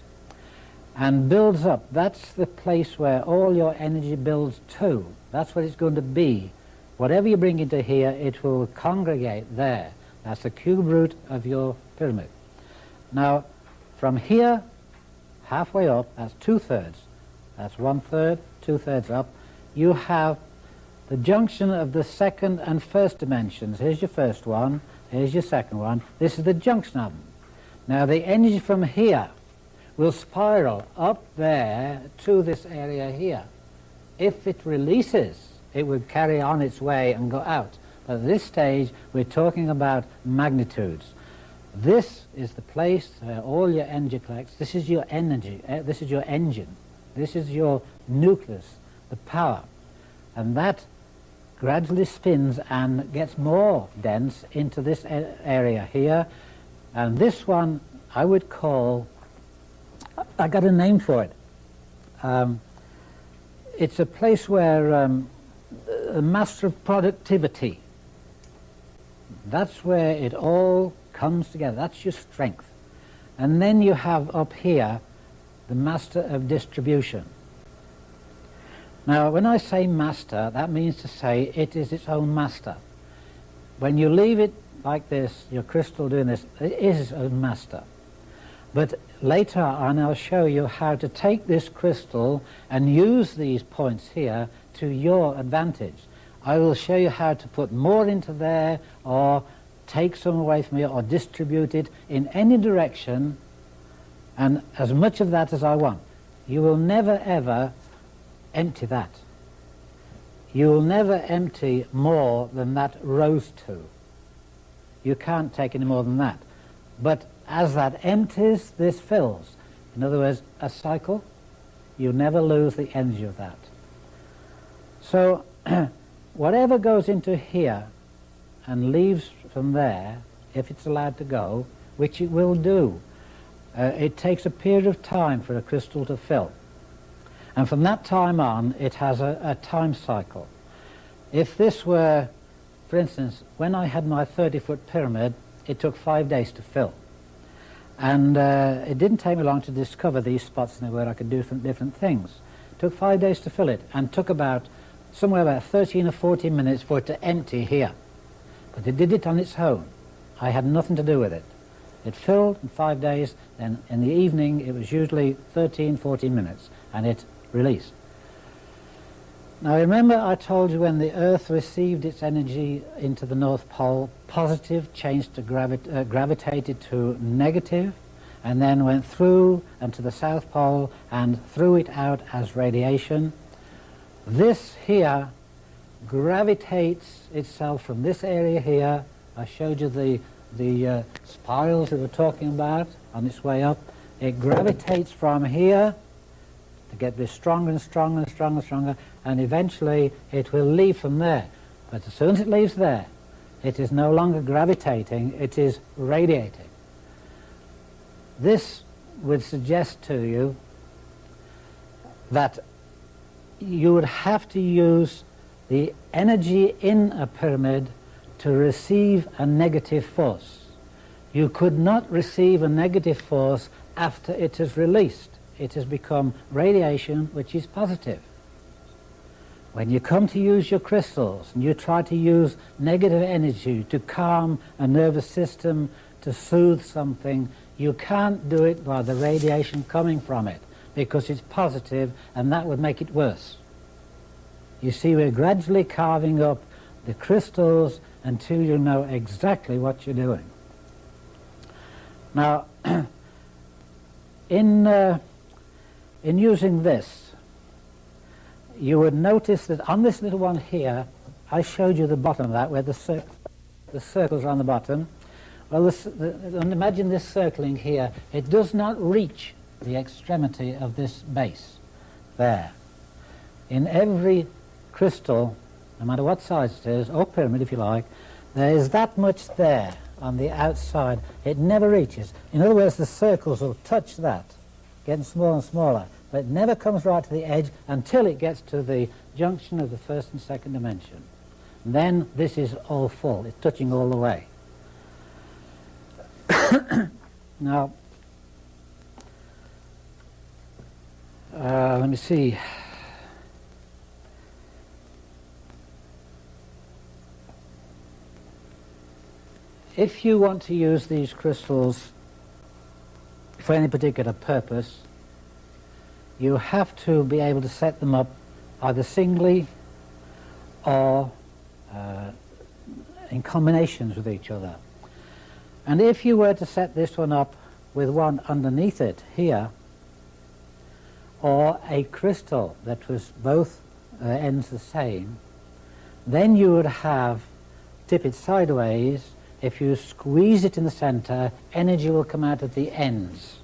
and builds up. That's the place where all your energy builds to. That's what it's going to be. Whatever you bring into here, it will congregate there. That's the cube root of your pyramid. Now, from here, halfway up, that's two-thirds. That's one-third, two-thirds up. You have the junction of the second and first dimensions. Here's your first one, here's your second one. This is the junction of them. Now, the energy from here will spiral up there to this area here. If it releases, it would carry on its way and go out. But at this stage, we're talking about magnitudes. This is the place where all your energy collects. This is your energy. Uh, this is your engine. This is your nucleus, the power. And that gradually spins and gets more dense into this area here. And this one I would call I got a name for it. Um, it's a place where um, master of productivity. That's where it all comes together. That's your strength. And then you have up here the master of distribution. Now, when I say master, that means to say it is its own master. When you leave it like this, your crystal doing this, it is its own master. But later on I'll show you how to take this crystal and use these points here to your advantage. I will show you how to put more into there or take some away from here or distribute it in any direction and as much of that as I want. You will never ever empty that. You will never empty more than that rose to. You can't take any more than that. But as that empties, this fills. In other words, a cycle, you never lose the energy of that. So whatever goes into here and leaves from there, if it's allowed to go, which it will do, uh, it takes a period of time for a crystal to fill. And from that time on, it has a, a time cycle. If this were, for instance, when I had my 30-foot pyramid, it took five days to fill. And uh, it didn't take me long to discover these spots in where I could do different, different things. It took five days to fill it and took about somewhere about 13 or 14 minutes for it to empty here. But it did it on its own. I had nothing to do with it. It filled in five days, then in the evening it was usually 13, 14 minutes, and it released. Now remember I told you when the Earth received its energy into the North Pole, positive changed to gravi uh, gravitated to negative, and then went through and to the South Pole and threw it out as radiation. This here gravitates itself from this area here. I showed you the, the uh, spirals we were talking about on its way up. It gravitates from here to get this stronger and stronger and stronger and stronger, and eventually it will leave from there. But as soon as it leaves there, it is no longer gravitating, it is radiating. This would suggest to you that you would have to use the energy in a pyramid to receive a negative force. You could not receive a negative force after it is released. It has become radiation which is positive. When you come to use your crystals and you try to use negative energy to calm a nervous system, to soothe something, you can't do it by the radiation coming from it because it's positive and that would make it worse. You see, we're gradually carving up the crystals until you know exactly what you're doing. Now, in, uh, in using this, you would notice that on this little one here, I showed you the bottom of that, where the, cir the circles are on the bottom. Well, this, the, imagine this circling here. It does not reach the extremity of this base there. In every crystal, no matter what size it is, or pyramid if you like, there is that much there on the outside. It never reaches. In other words, the circles will touch that, getting smaller and smaller but it never comes right to the edge until it gets to the junction of the first and second dimension. And then this is all full, it's touching all the way. now, uh, let me see. If you want to use these crystals for any particular purpose, you have to be able to set them up either singly or uh, in combinations with each other. And if you were to set this one up with one underneath it here, or a crystal that was both uh, ends the same, then you would have, tip it sideways, if you squeeze it in the center, energy will come out at the ends.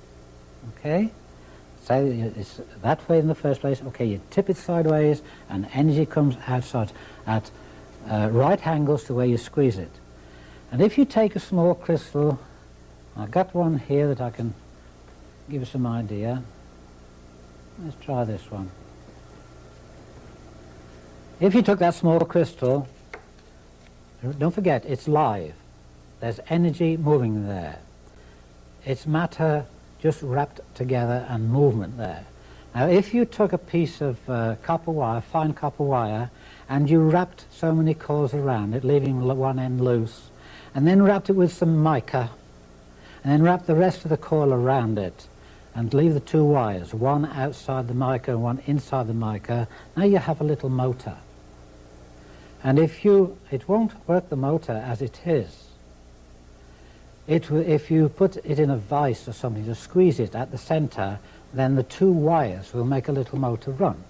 Okay? So it's that way in the first place, okay, you tip it sideways and energy comes outside at uh, right angles to where you squeeze it. And if you take a small crystal, I've got one here that I can give you some idea. Let's try this one. If you took that small crystal, don't forget, it's live. There's energy moving there. It's matter just wrapped together and movement there. Now if you took a piece of uh, copper wire, fine copper wire, and you wrapped so many coils around it, leaving one end loose, and then wrapped it with some mica, and then wrapped the rest of the coil around it, and leave the two wires, one outside the mica and one inside the mica, now you have a little motor. And if you, it won't work the motor as it is. It, if you put it in a vise or something to squeeze it at the center, then the two wires will make a little motor run.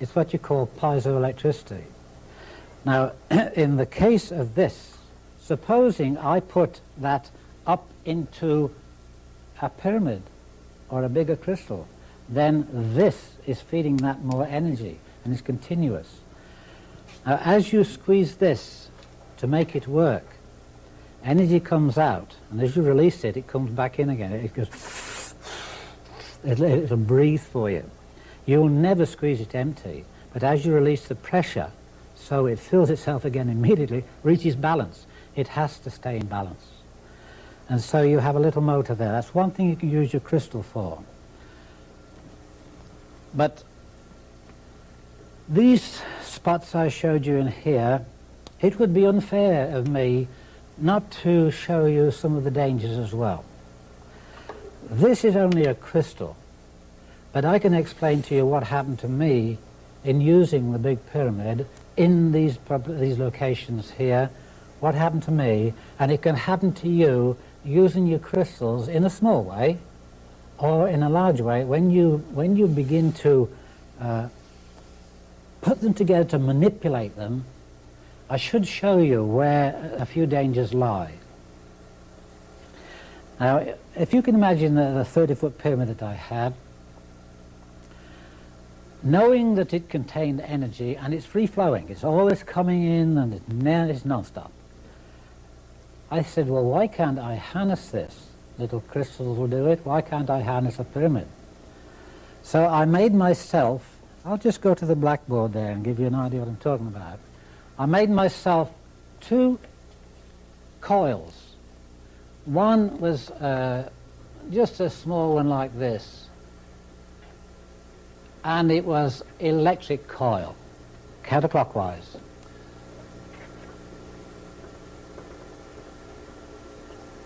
It's what you call piezoelectricity. Now, in the case of this, supposing I put that up into a pyramid or a bigger crystal, then this is feeding that more energy and is continuous. Now, as you squeeze this to make it work, energy comes out, and as you release it, it comes back in again. It goes, it'll breathe for you. You'll never squeeze it empty, but as you release the pressure, so it fills itself again immediately, reaches balance. It has to stay in balance. And so you have a little motor there. That's one thing you can use your crystal for. But these spots I showed you in here, it would be unfair of me not to show you some of the dangers as well. This is only a crystal, but I can explain to you what happened to me in using the big pyramid in these, these locations here, what happened to me, and it can happen to you using your crystals in a small way or in a large way when you, when you begin to uh, put them together to manipulate them I should show you where a few dangers lie. Now, if you can imagine the 30-foot pyramid that I had, knowing that it contained energy and it's free-flowing, it's always coming in and it's non-stop. I said, well, why can't I harness this? Little crystals will do it. Why can't I harness a pyramid? So I made myself, I'll just go to the blackboard there and give you an idea what I'm talking about. I made myself two coils. One was uh, just a small one like this, and it was electric coil, counterclockwise.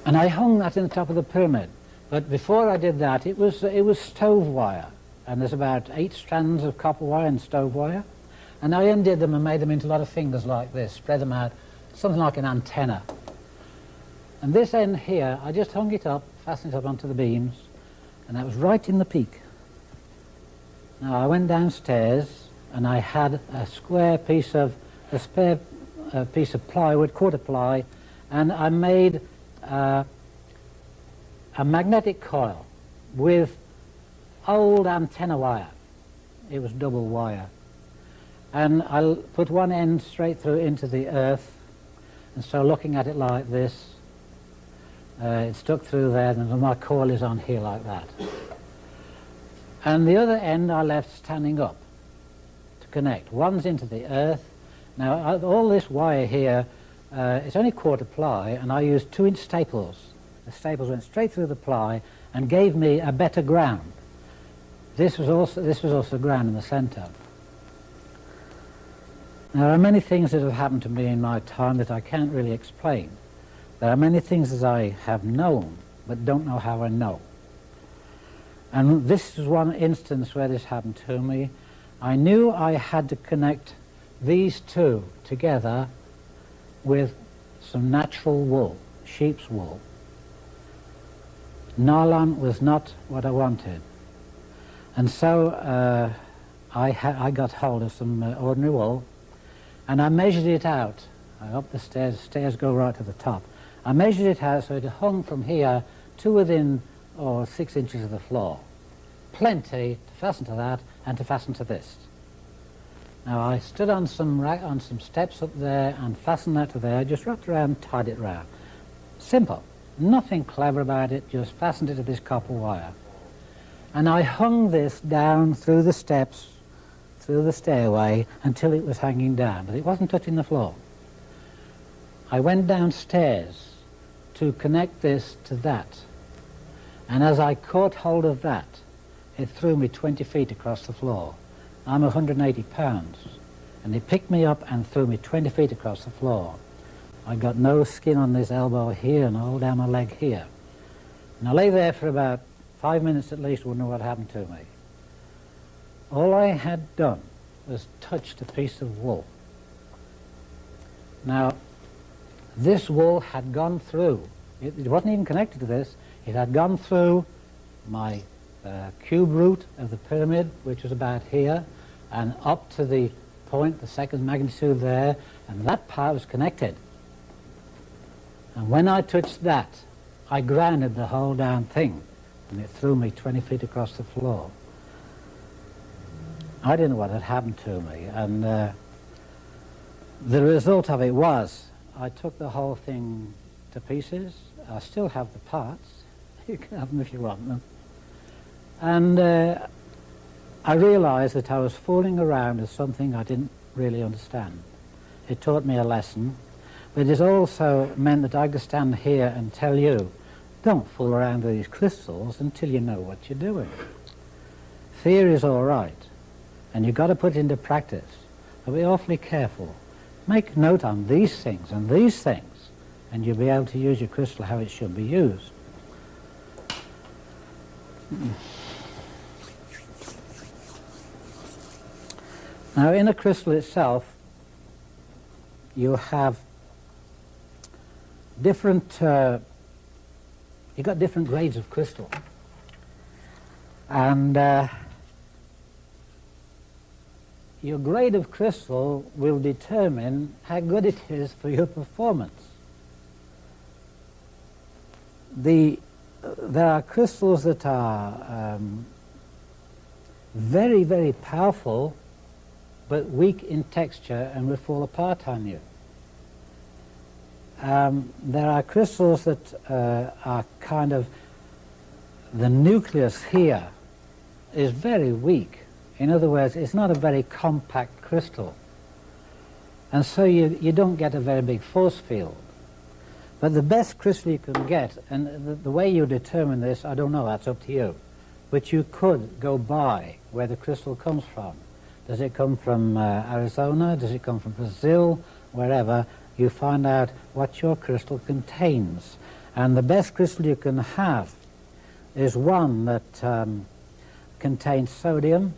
And I hung that in the top of the pyramid. But before I did that, it was, it was stove wire. And there's about eight strands of copper wire and stove wire. And I undid them and made them into a lot of fingers like this, spread them out, something like an antenna. And this end here, I just hung it up, fastened it up onto the beams, and that was right in the peak. Now I went downstairs and I had a square piece of, a spare uh, piece of plywood, quarter ply, and I made uh, a magnetic coil with old antenna wire. It was double wire. And I'll put one end straight through into the earth, and so looking at it like this, uh, it stuck through there, and my coil is on here like that. And the other end I left standing up to connect. One's into the earth. Now, all this wire here, uh, it's only quarter ply, and I used two-inch staples. The staples went straight through the ply and gave me a better ground. This was also, this was also ground in the centre. There are many things that have happened to me in my time that I can't really explain. There are many things that I have known, but don't know how I know. And this is one instance where this happened to me. I knew I had to connect these two together with some natural wool, sheep's wool. Nylon was not what I wanted. And so uh, I, I, got hold of some uh, ordinary wool and I measured it out. I up the stairs, stairs go right to the top. I measured it out so it hung from here to within or oh, six inches of the floor. Plenty to fasten to that and to fasten to this. Now I stood on some on some steps up there and fastened that to there, just wrapped around, tied it round. Simple. Nothing clever about it, just fastened it to this copper wire. And I hung this down through the steps, through the stairway, until it was hanging down, but it wasn't touching the floor. I went downstairs to connect this to that. And as I caught hold of that, it threw me 20 feet across the floor. I'm 180 pounds. And it picked me up and threw me 20 feet across the floor. I got no skin on this elbow here and all down my leg here. And I lay there for about five minutes at least, wondering what happened to me. All I had done was touched a piece of wool. Now, this wool had gone through, it, it, wasn't even connected to this, it had gone through my uh, cube root of the pyramid, which was about here, and up to the point, the second magnitude there, and that part was connected. And when I touched that, I grounded the whole damn thing, and it threw me 20 feet across the floor. I didn't know what had happened to me, and uh, the result of it was I took the whole thing to pieces. I still have the parts. You can have them if you want them. And uh, I realized that I was fooling around with something I didn't really understand. It taught me a lesson, but it also meant that I could stand here and tell you, don't fool around with these crystals until you know what you're doing. Theory is all right, and you've got to put it into practice. But be awfully careful. Make note on these things and these things, and you'll be able to use your crystal how it should be used. Now, in a crystal itself, you have different, uh, you've got different grades of crystal. And uh, your grade of crystal will determine how good it is for your performance. The, there are crystals that are um, very, very powerful, but weak in texture and will fall apart on you. Um, there are crystals that uh, are kind of, the nucleus here is very weak in other words, it's not a very compact crystal. And so you, you don't get a very big force field. But the best crystal you can get, and the, the, way you determine this, I don't know, that's up to you. But you could go by where the crystal comes from. Does it come from uh, Arizona? Does it come from Brazil? Wherever, you find out what your crystal contains. And the best crystal you can have is one that um, contains sodium,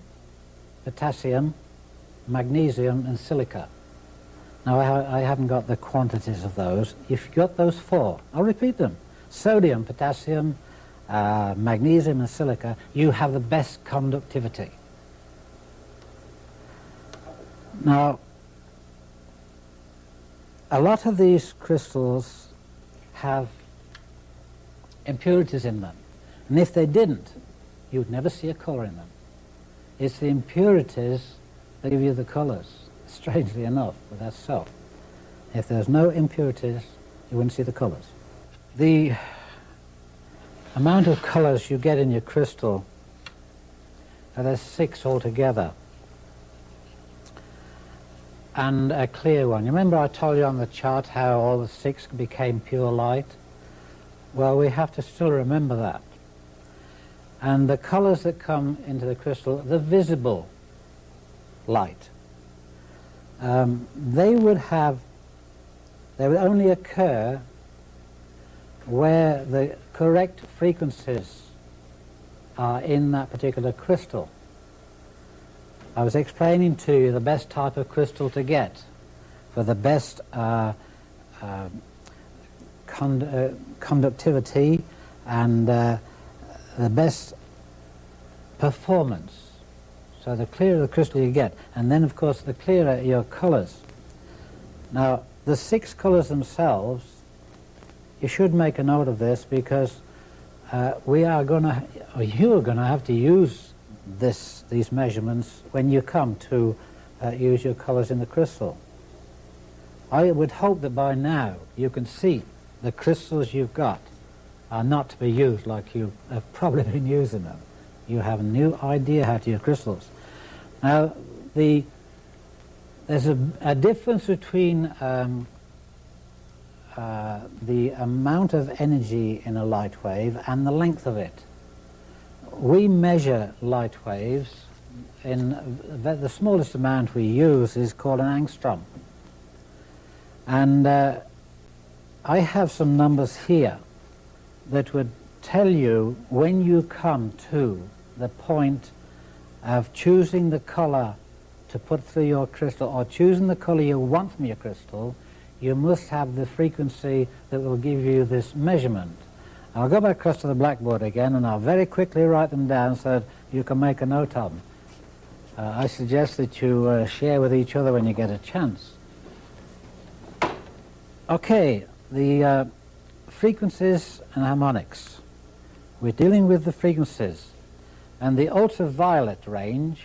potassium, magnesium and silica. Now I, ha I, haven't got the quantities of those. If you've got those four, I'll repeat them. Sodium, potassium, uh, magnesium and silica, you have the best conductivity. Now, a lot of these crystals have impurities in them. And if they didn't, you'd never see a colour in them. It's the impurities that give you the colours, strangely enough, but that's so. If there's no impurities, you wouldn't see the colours. The amount of colours you get in your crystal, uh, there's six altogether, and a clear one. You remember I told you on the chart how all the six became pure light? Well, we have to still remember that. And the colors that come into the crystal, the visible light, um, they would have, they would only occur where the correct frequencies are in that particular crystal. I was explaining to you the best type of crystal to get for the best uh, uh, uh, conductivity and uh, the best performance. So the clearer the crystal you get, and then of course the clearer your colours. Now the six colours themselves, you should make a note of this because uh, we are going to, or you are going to have to use this, these measurements when you come to uh, use your colours in the crystal. I would hope that by now you can see the crystals you've got are not to be used like you have probably been using them. You have a new idea how to use crystals. Now, the, there's a, a difference between um, uh, the amount of energy in a light wave and the length of it. We measure light waves in the smallest amount we use is called an angstrom. And uh, I have some numbers here that would tell you when you come to the point of choosing the color to put through your crystal or choosing the color you want from your crystal, you must have the frequency that will give you this measurement. I'll go back across to the blackboard again and I'll very quickly write them down so that you can make a note of them. Uh, I suggest that you uh, share with each other when you get a chance. Okay, the uh, frequencies and harmonics. We're dealing with the frequencies. And the ultraviolet range,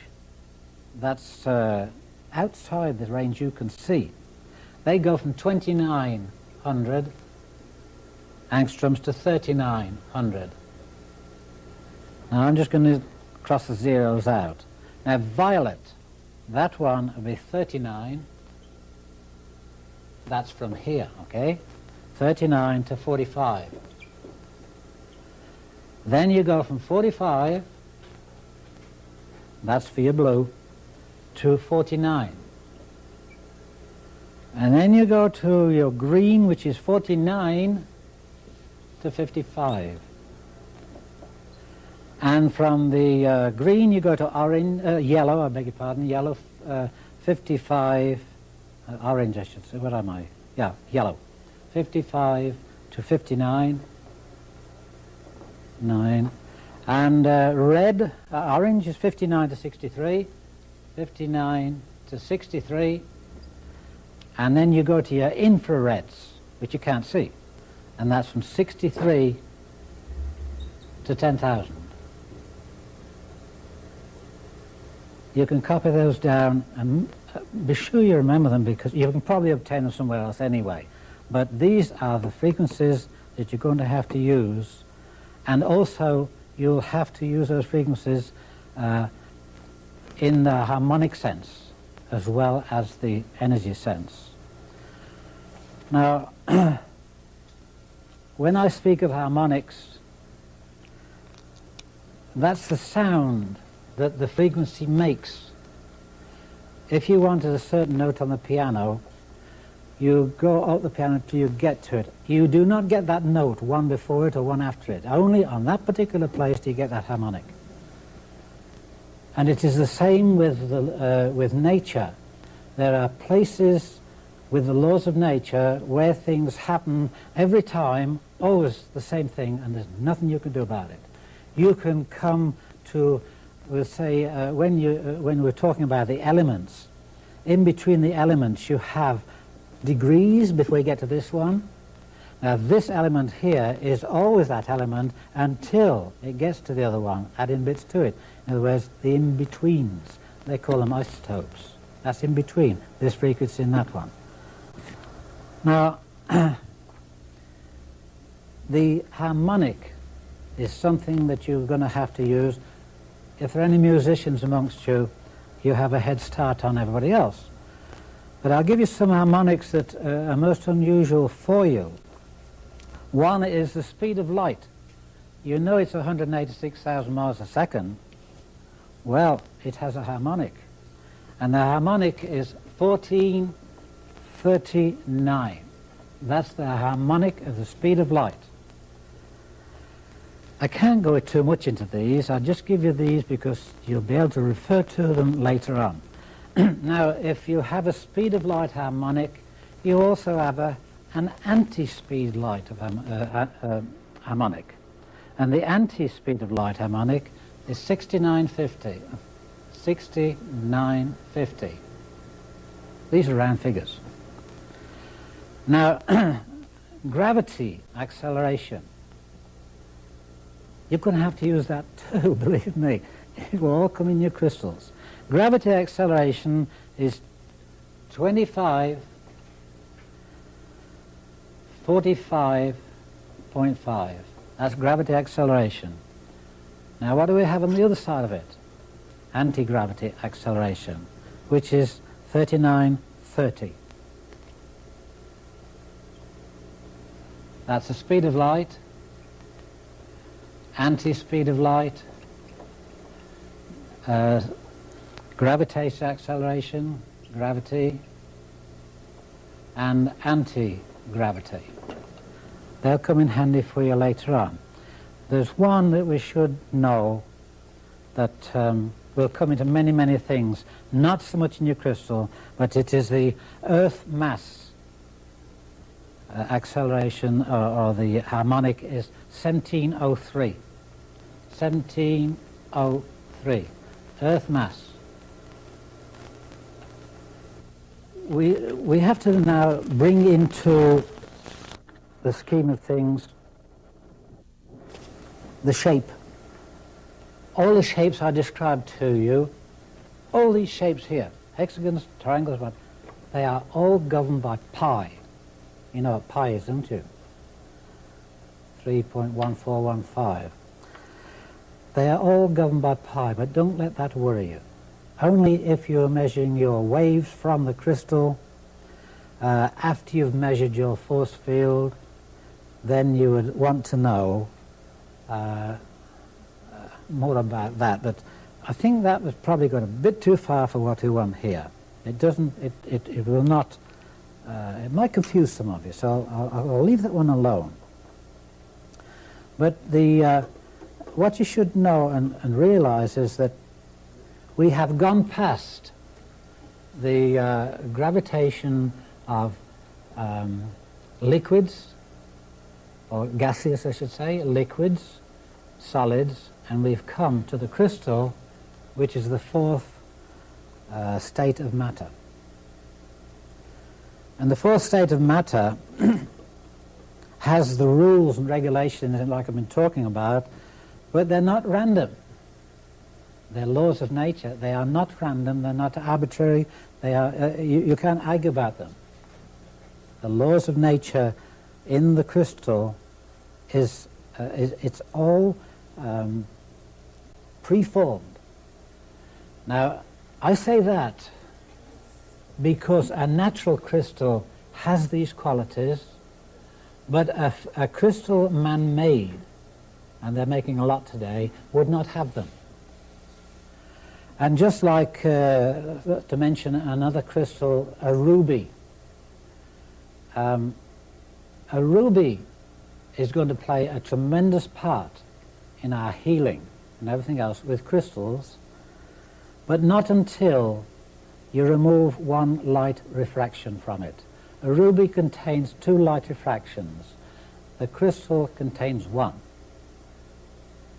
that's uh, outside the range you can see. They go from 2900 angstroms to 3900. Now I'm just going to cross the zeros out. Now violet, that one will be 39 that's from here, okay? 39 to 45. Then you go from 45, that's for your blue, to 49. And then you go to your green, which is 49 to 55. And from the uh, green you go to orange, uh, yellow, I beg your pardon, yellow uh, 55 uh, orange I should say, where am I? Yeah, yellow. 55 to 59, 9. And uh, red, uh, orange is 59 to 63, 59 to 63. And then you go to your infrareds, which you can't see. And that's from 63 to 10,000. You can copy those down and be sure you remember them because you can probably obtain them somewhere else anyway. But these are the frequencies that you're going to have to use and also you'll have to use those frequencies uh, in the harmonic sense as well as the energy sense. Now, when I speak of harmonics, that's the sound that the frequency makes. If you wanted a certain note on the piano, you go out the piano till you get to it. You do not get that note one before it or one after it. Only on that particular place do you get that harmonic. And it is the same with, the, uh, with nature. There are places with the laws of nature where things happen every time, always the same thing, and there's nothing you can do about it. You can come to, we'll say, uh, when, you, uh, when we're talking about the elements, in between the elements you have degrees before you get to this one. Now this element here is always that element until it gets to the other one, adding bits to it. In other words, the in-betweens. They call them isotopes. That's in between, this frequency and that one. Now, the harmonic is something that you're going to have to use. If there are any musicians amongst you, you have a head start on everybody else. But I'll give you some harmonics that uh, are most unusual for you. One is the speed of light. You know it's 186,000 miles a second. Well, it has a harmonic. And the harmonic is 1439. That's the harmonic of the speed of light. I can't go too much into these. I'll just give you these because you'll be able to refer to them later on. now, if you have a speed of light harmonic, you also have a, an anti-speed light of, uh, uh, uh, harmonic. And the anti-speed of light harmonic is 6950. 6950. These are round figures. Now, gravity acceleration. You're going to have to use that too, believe me. It will all come in your crystals. Gravity acceleration is 25, 45.5. That's gravity acceleration. Now what do we have on the other side of it? Anti-gravity acceleration, which is 3930. That's the speed of light, anti-speed of light, uh, gravitational acceleration, gravity, and anti-gravity. They'll come in handy for you later on. There's one that we should know that um, will come into many, many things, not so much in your crystal, but it is the Earth mass uh, acceleration, or, or the harmonic is 1703. 1703. Earth mass. We, we have to now bring into the scheme of things the shape. All the shapes I described to you, all these shapes here, hexagons, triangles, but they are all governed by pi. You know what pi is, don't you? 3.1415. They are all governed by pi, but don't let that worry you. Only if you're measuring your waves from the crystal, uh, after you've measured your force field, then you would want to know uh, uh, more about that. But I think that was probably going a bit too far for what we want here. It doesn't, it, it, it will not, uh, it might confuse some of you, so I'll, I'll leave that one alone. But the, uh, what you should know and, and realize is that we have gone past the uh, gravitation of um, liquids, or gaseous I should say, liquids, solids, and we've come to the crystal, which is the fourth uh, state of matter. And the fourth state of matter has the rules and regulations like I've been talking about, but they're not random. They're laws of nature. They are not random. They're not arbitrary. They are, uh, you, you can't argue about them. The laws of nature in the crystal is, uh, is it's all um, preformed. Now, I say that because a natural crystal has these qualities, But a, a crystal man-made, and they're making a lot today, would not have them. And just like, uh, to mention another crystal, a ruby. Um, a ruby is going to play a tremendous part in our healing and everything else with crystals, but not until you remove one light refraction from it. A ruby contains two light refractions. The crystal contains one.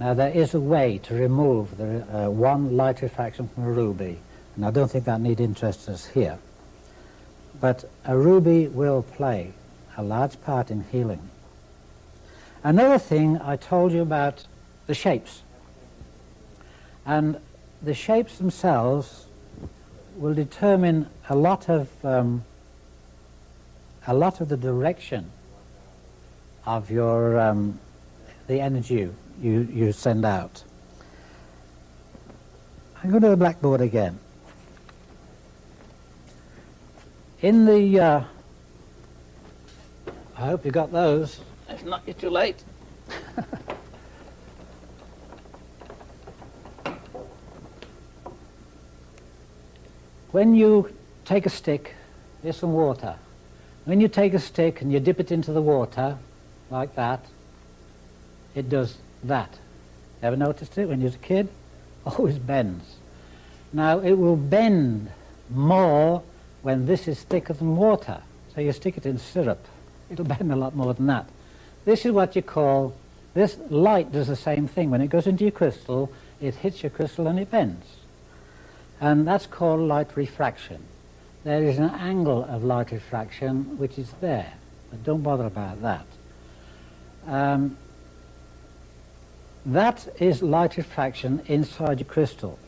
Now there is a way to remove the uh, one light refraction from a ruby, and I don't think that need interest us here. But a ruby will play a large part in healing. Another thing I told you about the shapes. And the shapes themselves will determine a lot of um, a lot of the direction of your um, the energy you, you send out. I go to the blackboard again. In the, uh, I hope you got those. If not, you're too late. when you take a stick, there's some water. When you take a stick and you dip it into the water, like that, it does that. Ever noticed it when you was a kid? Always bends. Now it will bend more when this is thicker than water. So you stick it in syrup, it'll bend a lot more than that. This is what you call, this light does the same thing. When it goes into your crystal, it hits your crystal and it bends. And that's called light refraction. There is an angle of light refraction which is there, but don't bother about that. Um, that is light refraction inside your crystal.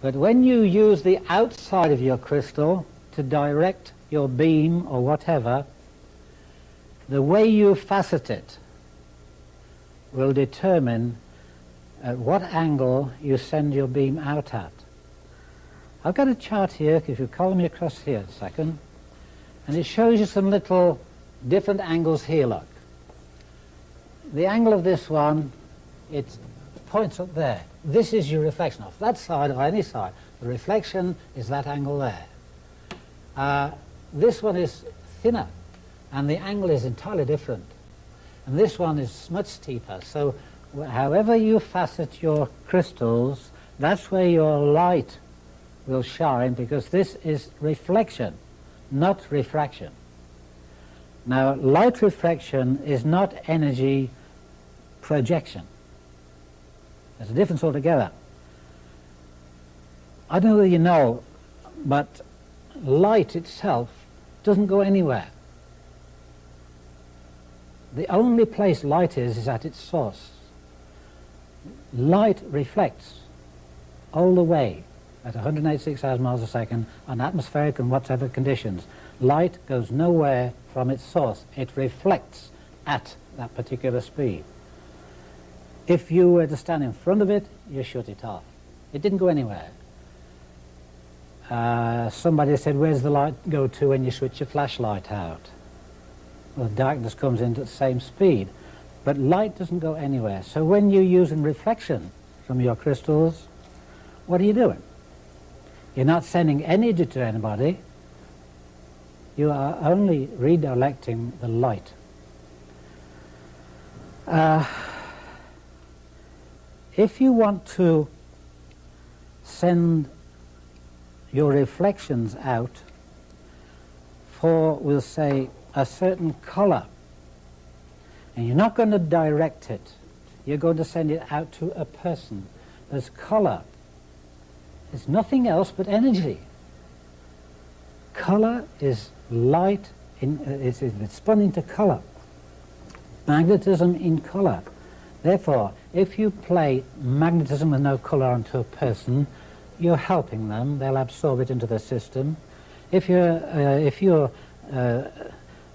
But when you use the outside of your crystal to direct your beam or whatever, the way you facet it will determine at what angle you send your beam out at. I've got a chart here, if you follow me across here a second, and it shows you some little different angles here, look. The angle of this one it points up there. This is your reflection off that side or any side. The reflection is that angle there. Uh, this one is thinner and the angle is entirely different. And this one is much steeper. So however you facet your crystals, that's where your light will shine because this is reflection, not refraction. Now, light refraction is not energy projection. There's a difference altogether. I don't know whether you know, but light itself doesn't go anywhere. The only place light is is at its source. Light reflects all the way at 186,000 miles a second on atmospheric and whatever conditions. Light goes nowhere from its source. It reflects at that particular speed. If you were to stand in front of it, you shut it off. It didn't go anywhere. Uh, somebody said, where's the light go to when you switch your flashlight out? Well, darkness comes in at the same speed. But light doesn't go anywhere. So when you're using reflection from your crystals, what are you doing? You're not sending energy to anybody. You are only redirecting the light. Uh, if you want to send your reflections out for, we'll say, a certain color, and you're not going to direct it, you're going to send it out to a person. There's color. It's nothing else but energy. Color is light, in, uh, it's, it's spun into color. Magnetism in color. Therefore, if you play magnetism with no colour onto a person, you're helping them. They'll absorb it into their system. If you're, uh, if you're uh,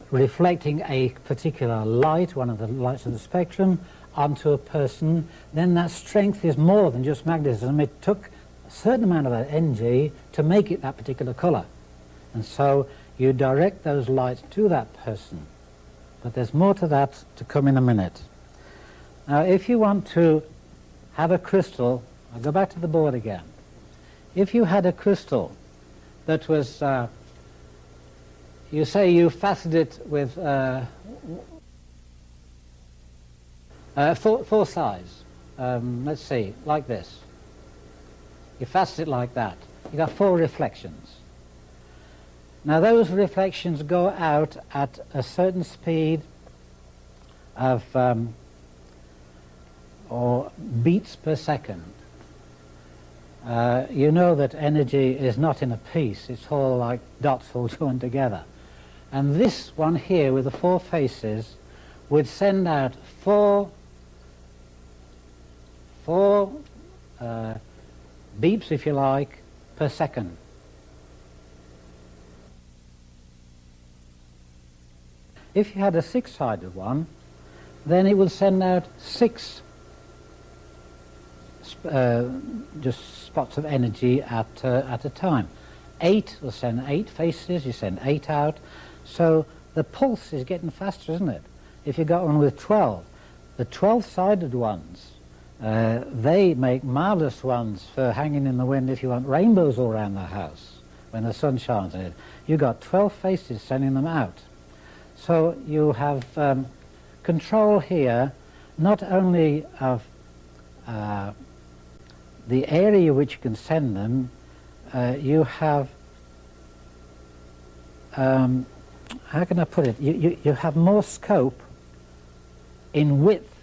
reflecting a particular light, one of the lights of the spectrum, onto a person, then that strength is more than just magnetism. It took a certain amount of that energy to make it that particular colour. And so you direct those lights to that person. But there's more to that to come in a minute. Now, if you want to have a crystal, I'll go back to the board again. If you had a crystal that was, uh, you say you faceted it with uh, uh, four, four sides. Um, let's see, like this. You facet it like that. You got four reflections. Now those reflections go out at a certain speed of um, or beats per second. Uh, you know that energy is not in a piece, it's all like dots all joined together. And this one here with the four faces would send out four, four uh, beeps, if you like, per second. If you had a six-sided one, then it would send out six uh, just spots of energy at, uh, at a time. Eight will send eight faces, you send eight out. So the pulse is getting faster, isn't it? If you got one with 12, the 12-sided ones, uh, they make marvelous ones for hanging in the wind if you want rainbows all around the house when the sun shines in it. You've got 12 faces sending them out. So you have um, control here not only of uh, the area which you can send them, uh, you have, um, how can I put it, you, you, you have more scope in width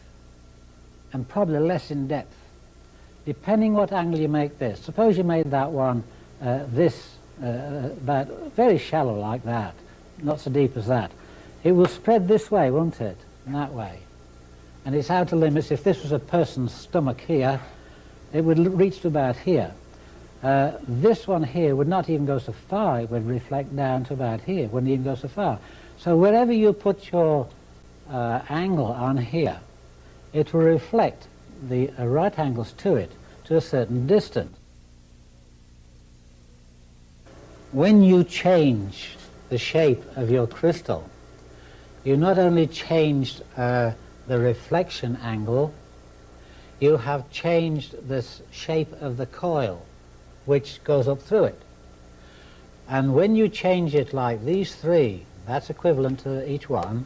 and probably less in depth, depending what angle you make this. Suppose you made that one uh, this, uh, very shallow like that, not so deep as that. It will spread this way, won't it, and that way. And its outer limits, if this was a person's stomach here, it would reach to about here. Uh, this one here would not even go so far, it would reflect down to about here, it wouldn't even go so far. So wherever you put your uh, angle on here, it will reflect the uh, right angles to it to a certain distance. When you change the shape of your crystal, you not only changed uh, the reflection angle, you have changed the shape of the coil which goes up through it. And when you change it like these three, that's equivalent to each one,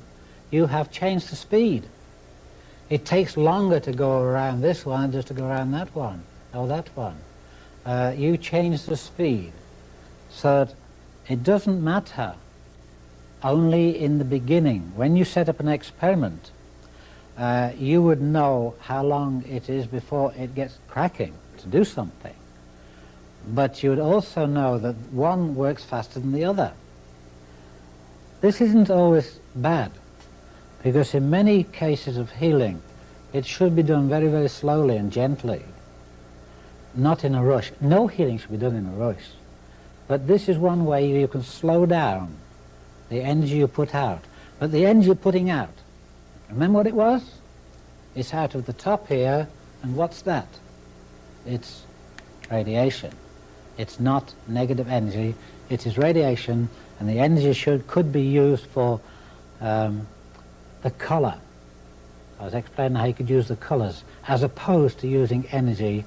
you have changed the speed. It takes longer to go around this one than just to go around that one, or that one. Uh, you change the speed so that it doesn't matter only in the beginning. When you set up an experiment, uh, you would know how long it is before it gets cracking to do something. But you would also know that one works faster than the other. This isn't always bad, because in many cases of healing, it should be done very, very slowly and gently, not in a rush. No healing should be done in a rush. But this is one way you can slow down the energy you put out. But the energy you're putting out Remember what it was? It's out of the top here, and what's that? It's radiation. It's not negative energy, it is radiation, and the energy should could be used for um, the color. I was explaining how you could use the colors, as opposed to using energy.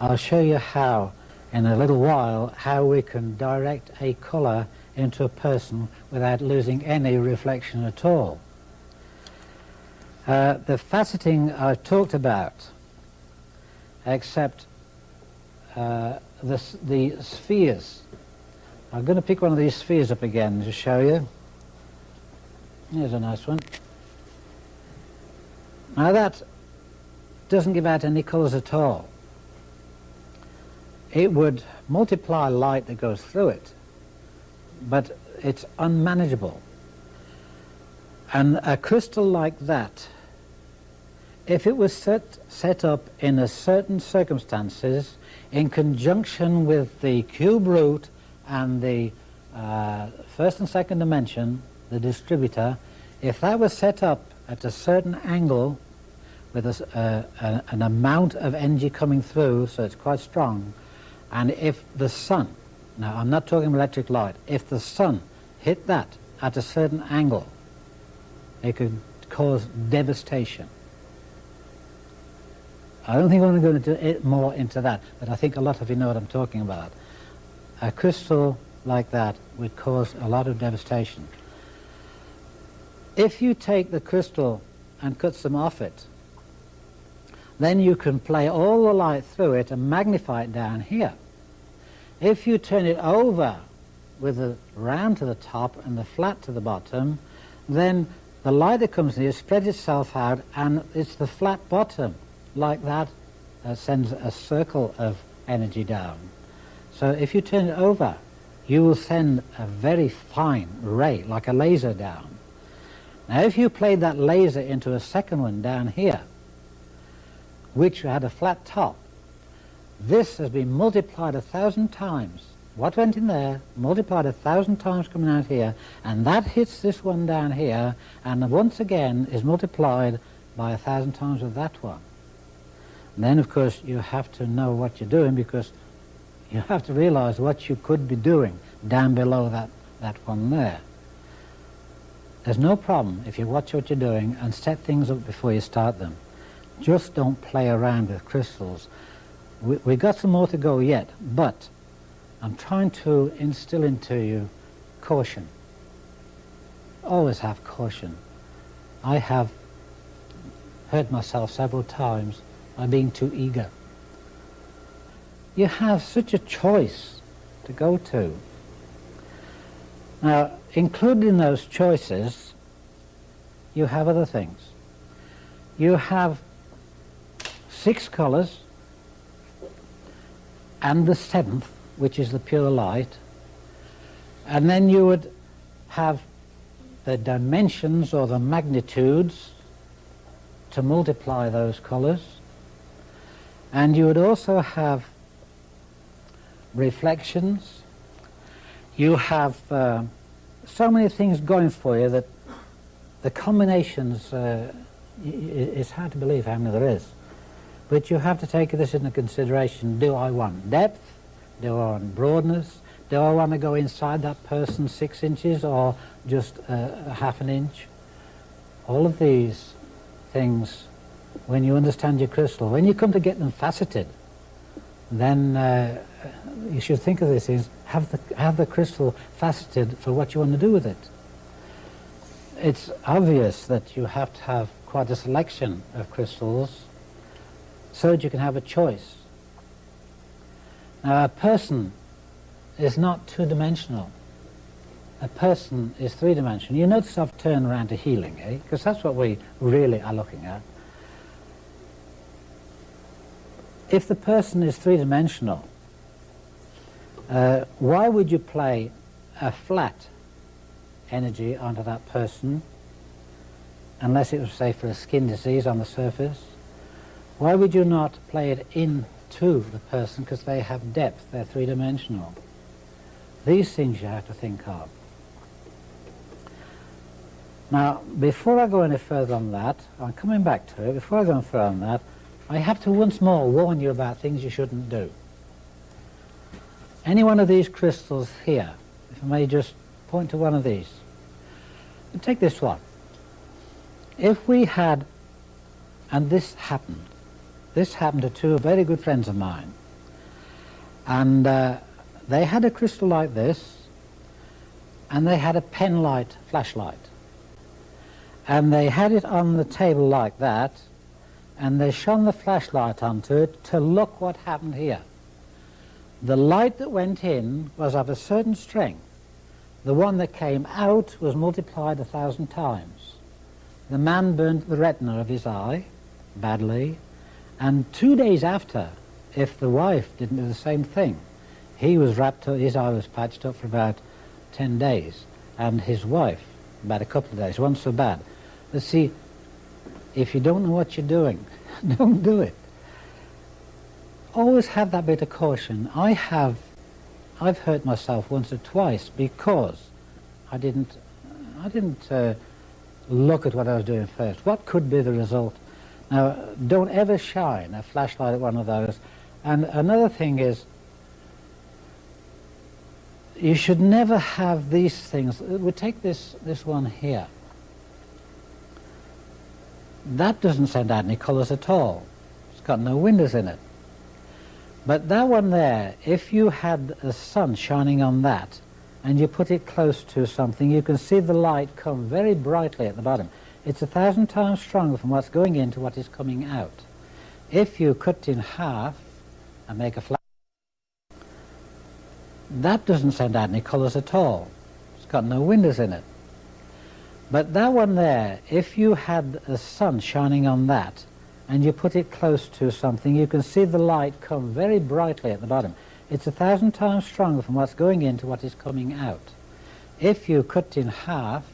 I'll show you how, in a little while, how we can direct a color into a person without losing any reflection at all. Uh, the faceting I've talked about, except uh, the, the spheres. I'm going to pick one of these spheres up again to show you. Here's a nice one. Now that doesn't give out any colours at all. It would multiply light that goes through it, but it's unmanageable. And a crystal like that, if it was set, set up in a certain circumstances, in conjunction with the cube root and the uh, first and second dimension, the distributor, if that was set up at a certain angle with a, uh, an amount of energy coming through, so it's quite strong, and if the sun, now I'm not talking electric light, if the sun hit that at a certain angle, It could cause devastation. I don't think I'm going to go into more into that, but I think a lot of you know what I'm talking about. A crystal like that would cause a lot of devastation. If you take the crystal and cut some off it, then you can play all the light through it and magnify it down here. If you turn it over with the round to the top and the flat to the bottom, then the light that comes here spreads itself out and it's the flat bottom like that uh, sends a circle of energy down. So if you turn it over, you will send a very fine ray, like a laser down. Now if you played that laser into a second one down here, which had a flat top, this has been multiplied a thousand times. What went in there, multiplied a thousand times coming out here, and that hits this one down here, and once again is multiplied by a thousand times of that one. And then, of course, you have to know what you're doing because you have to realize what you could be doing down below that, that one there. There's no problem if you watch what you're doing and set things up before you start them. Just don't play around with crystals. We, we've got some more to go yet, but I'm trying to instill into you caution. Always have caution. I have hurt myself several times by being too eager. You have such a choice to go to. Now, including those choices, you have other things. You have six colors and the seventh, which is the pure light, and then you would have the dimensions or the magnitudes to multiply those colors, and you would also have reflections. You have uh, so many things going for you that the combinations, uh, it's hard to believe how many there is. But you have to take this into consideration. Do I want depth? Do I want broadness? Do I want to go inside that person six inches or just uh, half an inch? All of these things when you understand your crystal. When you come to get them faceted, then uh, you should think of this as have the, have the crystal faceted for what you want to do with it. It's obvious that you have to have quite a selection of crystals so that you can have a choice. Now a person is not two-dimensional. A person is three-dimensional. You notice I've turned around to healing, eh? Because that's what we really are looking at. if the person is three-dimensional, uh, why would you play a flat energy onto that person unless it was, say, for a skin disease on the surface? Why would you not play it into the person because they have depth, they're three-dimensional? These things you have to think of. Now, before I go any further on that, I'm coming back to it, before I go any further on that, I have to once more warn you about things you shouldn't do. Any one of these crystals here, if I may just point to one of these. Take this one. If we had, and this happened, this happened to two very good friends of mine, and uh, they had a crystal like this, and they had a pen light flashlight. And they had it on the table like that, and they shone the flashlight onto it to look what happened here. The light that went in was of a certain strength. The one that came out was multiplied a thousand times. The man burnt the retina of his eye badly, and two days after, if the wife didn't do the same thing, he was wrapped up, his eye was patched up for about 10 days, and his wife about a couple of days, wasn't so bad. But see, if you don't know what you're doing, don't do it. Always have that bit of caution. I have, I've hurt myself once or twice because I didn't, I didn't uh, look at what I was doing first. What could be the result? Now, don't ever shine a flashlight at one of those. And another thing is, you should never have these things. We take this, this one here. that doesn't send out any colours at all. It's got no windows in it. But that one there, if you had the sun shining on that and you put it close to something, you can see the light come very brightly at the bottom. It's a thousand times stronger from what's going in to what is coming out. If you cut in half and make a flat, that doesn't send out any colours at all. It's got no windows in it. But that one there, if you had the sun shining on that and you put it close to something, you can see the light come very brightly at the bottom. It's a thousand times stronger from what's going in to what is coming out. If you cut in half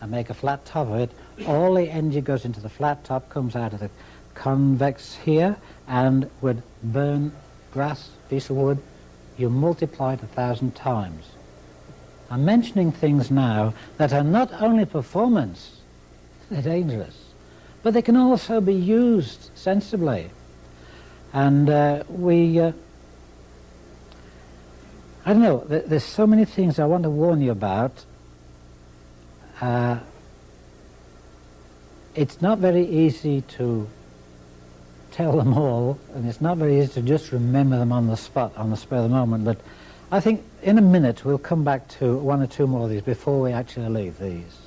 and make a flat top of it, all the energy goes into the flat top, comes out of the convex here, and would burn grass, piece of wood, you multiply it a thousand times. I'm mentioning things now that are not only performance, they're dangerous, but they can also be used sensibly. And uh, we, uh, I don't know, there's so many things I want to warn you about. Uh, it's not very easy to tell them all, and it's not very easy to just remember them on the spot, on the spur of the moment, but I think in a minute we'll come back to one or two more of these before we actually leave these.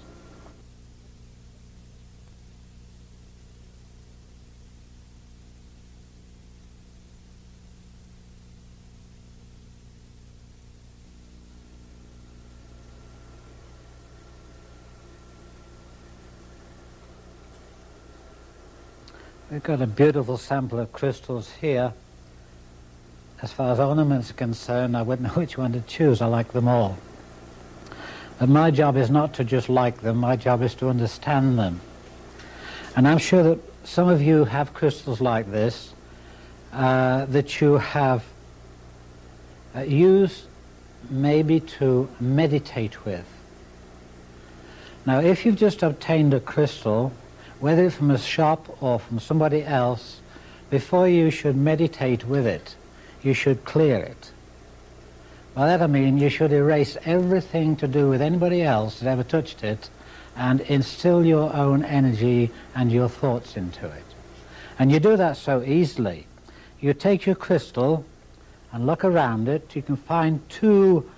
We've got a beautiful sample of crystals here. As far as ornaments are concerned, I wouldn't know which one to choose. I like them all. But my job is not to just like them, my job is to understand them. And I'm sure that some of you have crystals like this uh, that you have uh, used maybe to meditate with. Now if you've just obtained a crystal whether from a shop or from somebody else, before you should meditate with it, you should clear it. By that I mean you should erase everything to do with anybody else that ever touched it and instill your own energy and your thoughts into it. And you do that so easily. You take your crystal and look around it. You can find two,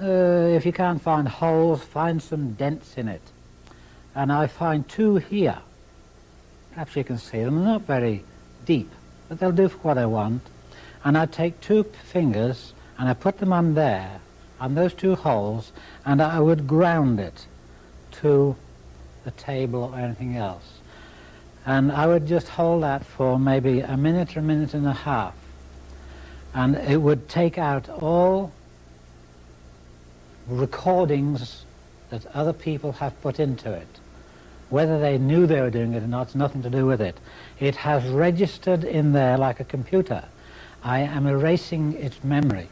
uh, if you can't find holes, find some dents in it. And I find two here. Perhaps you can see them. They're not very deep, but they'll do for what I want. And I take two fingers and I put them on there, on those two holes, and I would ground it to the table or anything else. And I would just hold that for maybe a minute or a minute and a half. And it would take out all recordings that other people have put into it. Whether they knew they were doing it or not, it's nothing to do with it. It has registered in there like a computer. I am erasing its memory.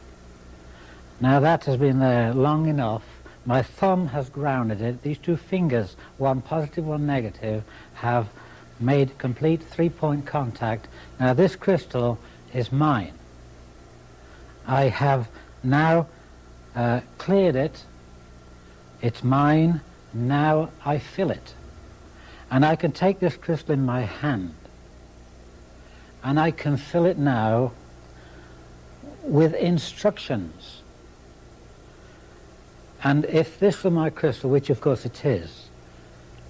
Now that has been there long enough. My thumb has grounded it. These two fingers, one positive, one negative, have made complete three-point contact. Now this crystal is mine. I have now uh, cleared it. It's mine. Now I fill it. And I can take this crystal in my hand and I can fill it now with instructions. And if this were my crystal, which of course it is,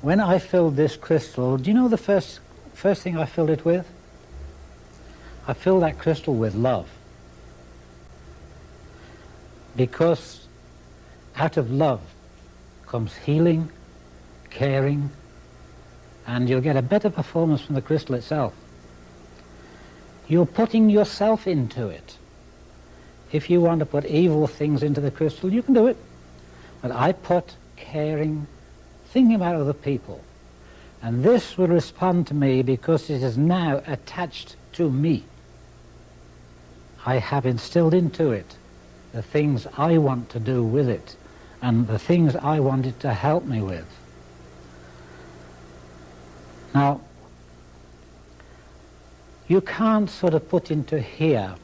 when I filled this crystal, do you know the first, first thing I filled it with? I filled that crystal with love. Because out of love comes healing, caring, and you'll get a better performance from the crystal itself. You're putting yourself into it. If you want to put evil things into the crystal, you can do it. But I put caring, thinking about other people. And this will respond to me because it is now attached to me. I have instilled into it the things I want to do with it and the things I want it to help me with. Now, you can't sort of put into here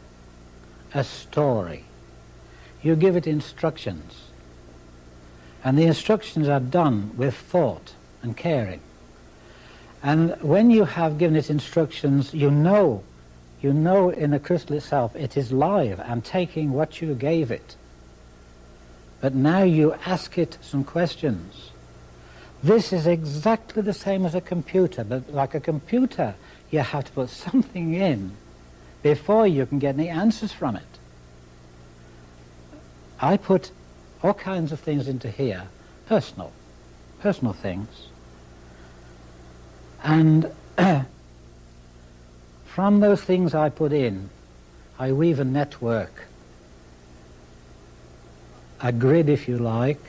a story. You give it instructions. And the instructions are done with thought and caring. And when you have given it instructions, you know, you know in the crystal itself it is live and taking what you gave it. But now you ask it some questions. This is exactly the same as a computer, but like a computer, you have to put something in before you can get any answers from it. I put all kinds of things into here, personal, personal things. And from those things I put in, I weave a network, a grid if you like,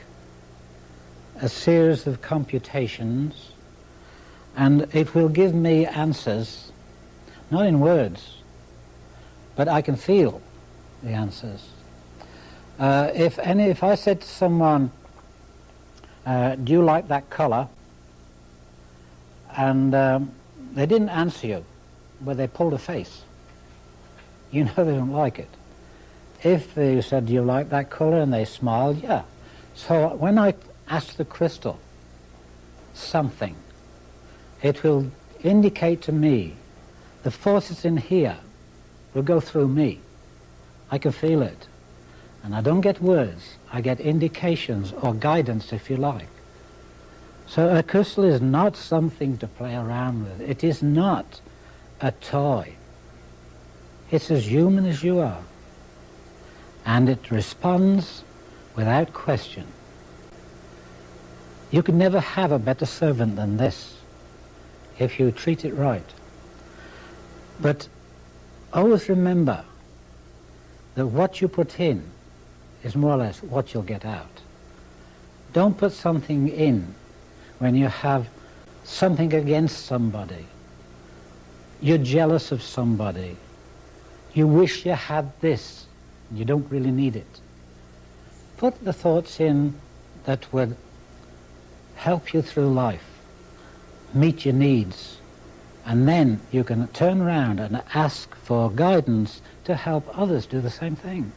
a series of computations, and it will give me answers, not in words, but I can feel the answers. Uh, if any, if I said to someone, uh, "Do you like that color?" and um, they didn't answer you, but they pulled a face, you know they don't like it. If they said, "Do you like that color?" and they smiled, yeah. So when I ask the crystal something, it will indicate to me the forces in here will go through me. I can feel it. And I don't get words, I get indications or guidance if you like. So a crystal is not something to play around with. It is not a toy. It's as human as you are. And it responds without question. You could never have a better servant than this if you treat it right. But always remember that what you put in is more or less what you'll get out. Don't put something in when you have something against somebody. You're jealous of somebody. You wish you had this. You don't really need it. Put the thoughts in that would help you through life, meet your needs, and then you can turn around and ask for guidance to help others do the same thing.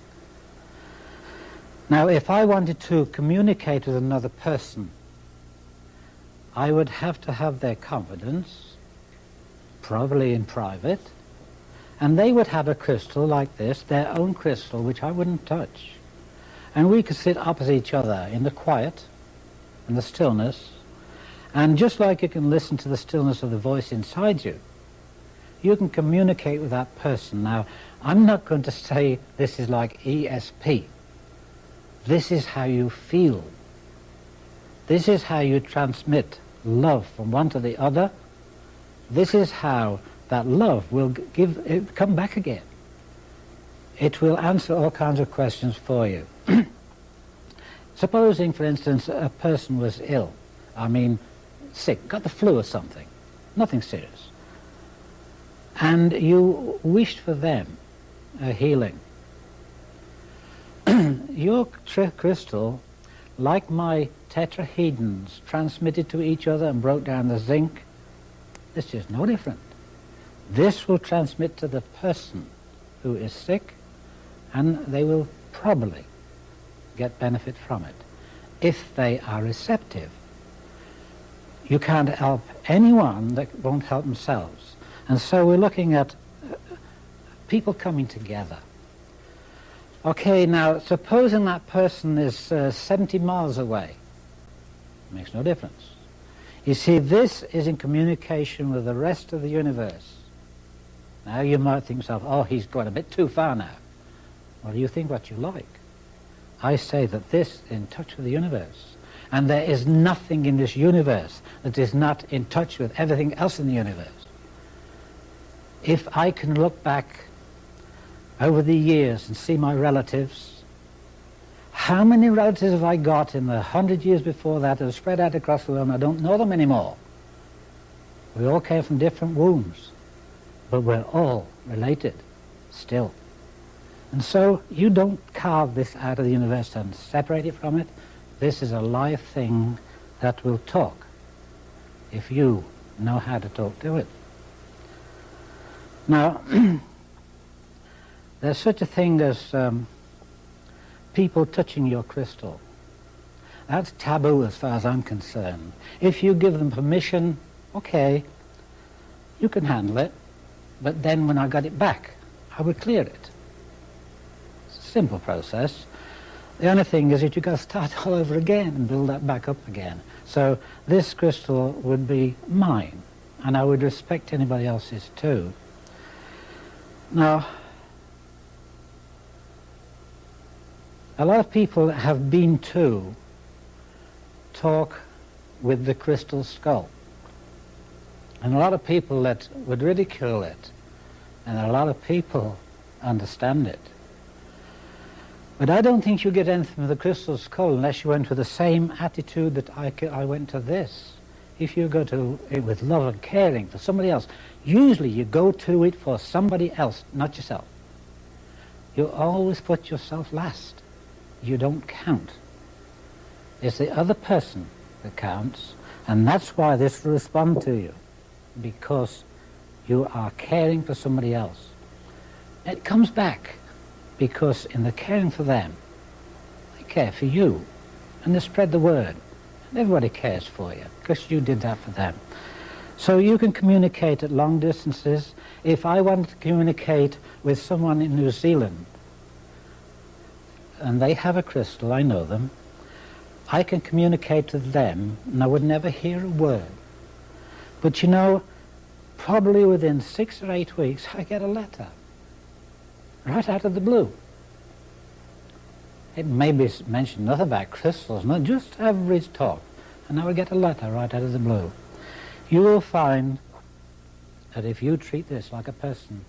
Now, if I wanted to communicate with another person, I would have to have their confidence, probably in private, and they would have a crystal like this, their own crystal, which I wouldn't touch. And we could sit opposite each other in the quiet and the stillness, and just like you can listen to the stillness of the voice inside you, you can communicate with that person. Now, I'm not going to say this is like ESP. This is how you feel. This is how you transmit love from one to the other. This is how that love will give it come back again. It will answer all kinds of questions for you. Supposing, for instance, a person was ill, I mean, sick, got the flu or something, nothing serious, and you wished for them a healing. Your crystal, like my tetrahedrons, transmitted to each other and broke down the zinc, this is no different. This will transmit to the person who is sick, and they will probably get benefit from it if they are receptive. You can't help anyone that won't help themselves. And so we're looking at uh, people coming together. Okay, now supposing that person is uh, 70 miles away, makes no difference. You see, this is in communication with the rest of the universe. Now you might think yourself, oh, he's gone a bit too far now. Well, you think what you like. I say that this is in touch with the universe. And there is nothing in this universe that is not in touch with everything else in the universe. If I can look back over the years and see my relatives, how many relatives have I got in the hundred years before that that have spread out across the world and I don't know them anymore? We all came from different wombs, but we're all related still. And so you don't carve this out of the universe and separate it from it. This is a live thing that will talk if you know how to talk to it. Now, there's such a thing as um, people touching your crystal. That's taboo as far as I'm concerned. If you give them permission, okay, you can handle it, but then when I got it back, I would clear it. Simple process. The only thing is that you've got to start all over again and build that back up again. So this crystal would be mine, and I would respect anybody else's too. Now, a lot of people have been to talk with the crystal skull. And a lot of people that would ridicule it, and a lot of people understand it. But I don't think you get anything from the crystal skull unless you went with the same attitude that I, I went to this. If you go to it with love and caring for somebody else, usually you go to it for somebody else, not yourself. You always put yourself last. You don't count. It's the other person that counts, and that's why this will respond to you, because you are caring for somebody else. It comes back because in the caring for them, they care for you and they spread the word. And everybody cares for you because you did that for them. So you can communicate at long distances. If I wanted to communicate with someone in New Zealand and they have a crystal, I know them, I can communicate with them and I would never hear a word. But you know, probably within six or eight weeks I get a letter right out of the blue. It may be mentioned nothing about crystals, not just average talk. And I will get a letter right out of the blue. You will find that if you treat this like a person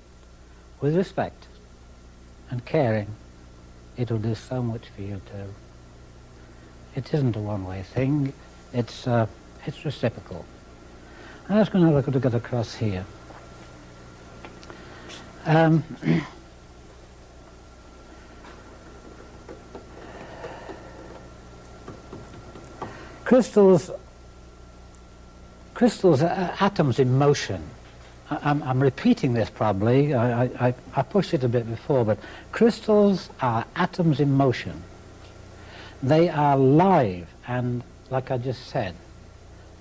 with respect and caring, it will do so much for you too. It isn't a one-way thing. It's, uh, it's reciprocal. I'm just going to look at across here. Um, Crystals, crystals are atoms in motion. I, am I'm repeating this probably, I, I, I pushed it a bit before, but crystals are atoms in motion. They are live and, like I just said,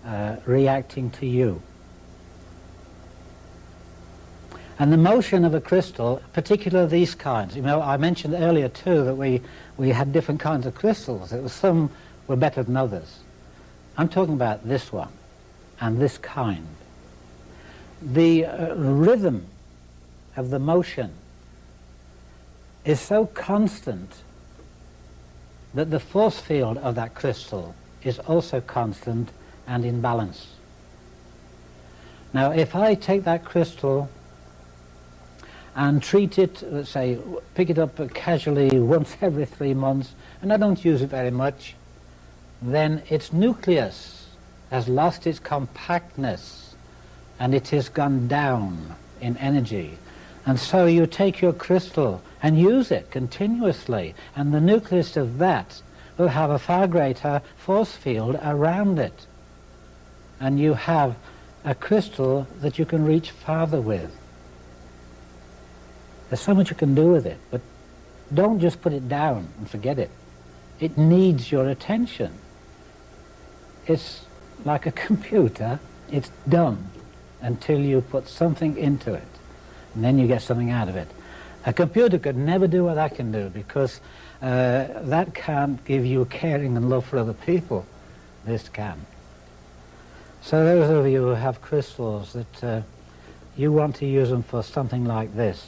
uh, reacting to you. And the motion of a crystal, particularly these kinds, you know, I mentioned earlier too that we, we had different kinds of crystals. It was some were better than others. I'm talking about this one and this kind. The uh, rhythm of the motion is so constant that the force field of that crystal is also constant and in balance. Now if I take that crystal and treat it, let's say, pick it up casually once every three months, and I don't use it very much, then its nucleus has lost its compactness and it has gone down in energy. And so you take your crystal and use it continuously, and the nucleus of that will have a far greater force field around it. And you have a crystal that you can reach farther with. There's so much you can do with it, but don't just put it down and forget it. It needs your attention it's like a computer, it's dumb until you put something into it, and then you get something out of it. A computer could never do what I can do because uh, that can't give you caring and love for other people. This can. So those of you who have crystals that uh, you want to use them for something like this,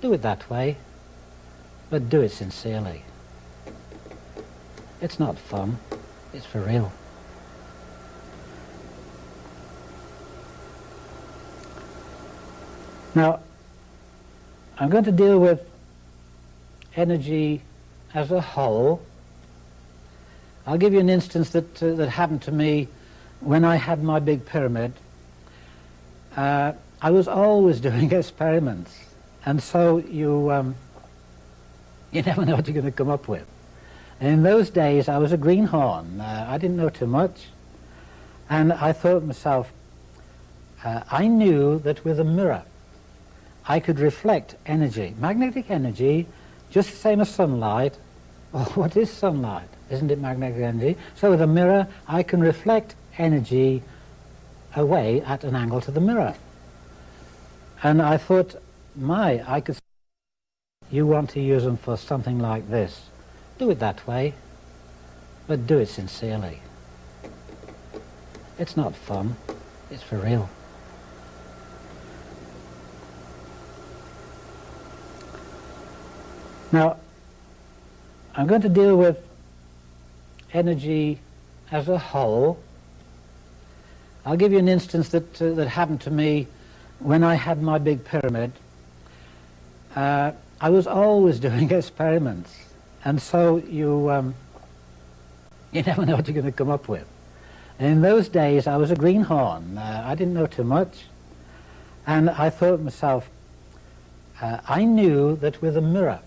do it that way, but do it sincerely. It's not fun, it's for real. Now, I'm going to deal with energy as a whole. I'll give you an instance that, uh, that happened to me when I had my big pyramid. Uh, I was always doing experiments, and so you, um, you never know what you're going to come up with. And in those days, I was a greenhorn. Uh, I didn't know too much. And I thought to myself, uh, I knew that with a mirror, I could reflect energy, magnetic energy, just the same as sunlight. Well, oh, what is sunlight? Isn't it magnetic energy? So with a mirror, I can reflect energy away at an angle to the mirror. And I thought, my, I could you want to use them for something like this. Do it that way, but do it sincerely. It's not fun, it's for real. Now, I'm going to deal with energy as a whole. I'll give you an instance that, uh, that happened to me when I had my big pyramid. Uh, I was always doing experiments, and so you, um, you never know what you're going to come up with. And in those days, I was a greenhorn. Uh, I didn't know too much. And I thought to myself, uh, I knew that with a mirror,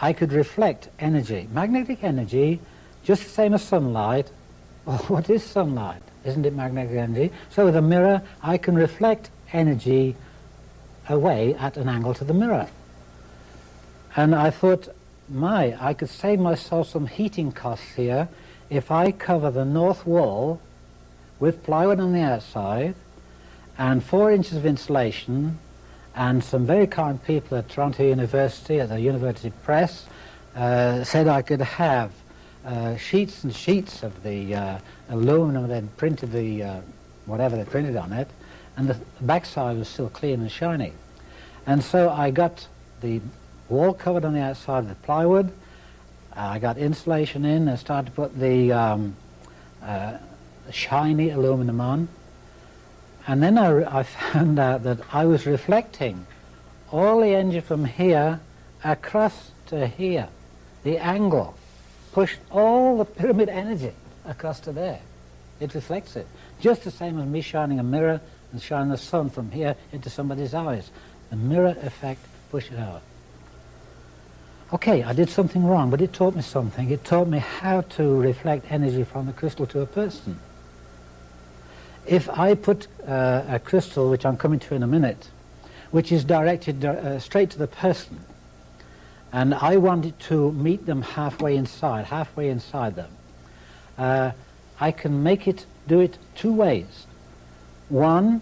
I could reflect energy, magnetic energy, just the same as sunlight. Well, what is sunlight? Isn't it magnetic energy? So with a mirror, I can reflect energy away at an angle to the mirror. And I thought, my, I could save myself some heating costs here if I cover the north wall with plywood on the outside and four inches of insulation and some very kind people at Toronto University, at the University Press, uh, said I could have uh, sheets and sheets of the uh, aluminum that printed the, uh, whatever they printed on it, and the backside was still clean and shiny. And so I got the wall covered on the outside with plywood, I got insulation in and started to put the um, uh, shiny aluminum on, and then I, I found out that I was reflecting all the energy from here across to here. The angle pushed all the pyramid energy across to there. It reflects it. Just the same as me shining a mirror and shining the sun from here into somebody's eyes. The mirror effect pushes it out. Okay, I did something wrong, but it taught me something. It taught me how to reflect energy from the crystal to a person. If I put uh, a crystal, which I'm coming to in a minute, which is directed uh, straight to the person, and I wanted to meet them halfway inside, halfway inside them, uh, I can make it, do it two ways. One,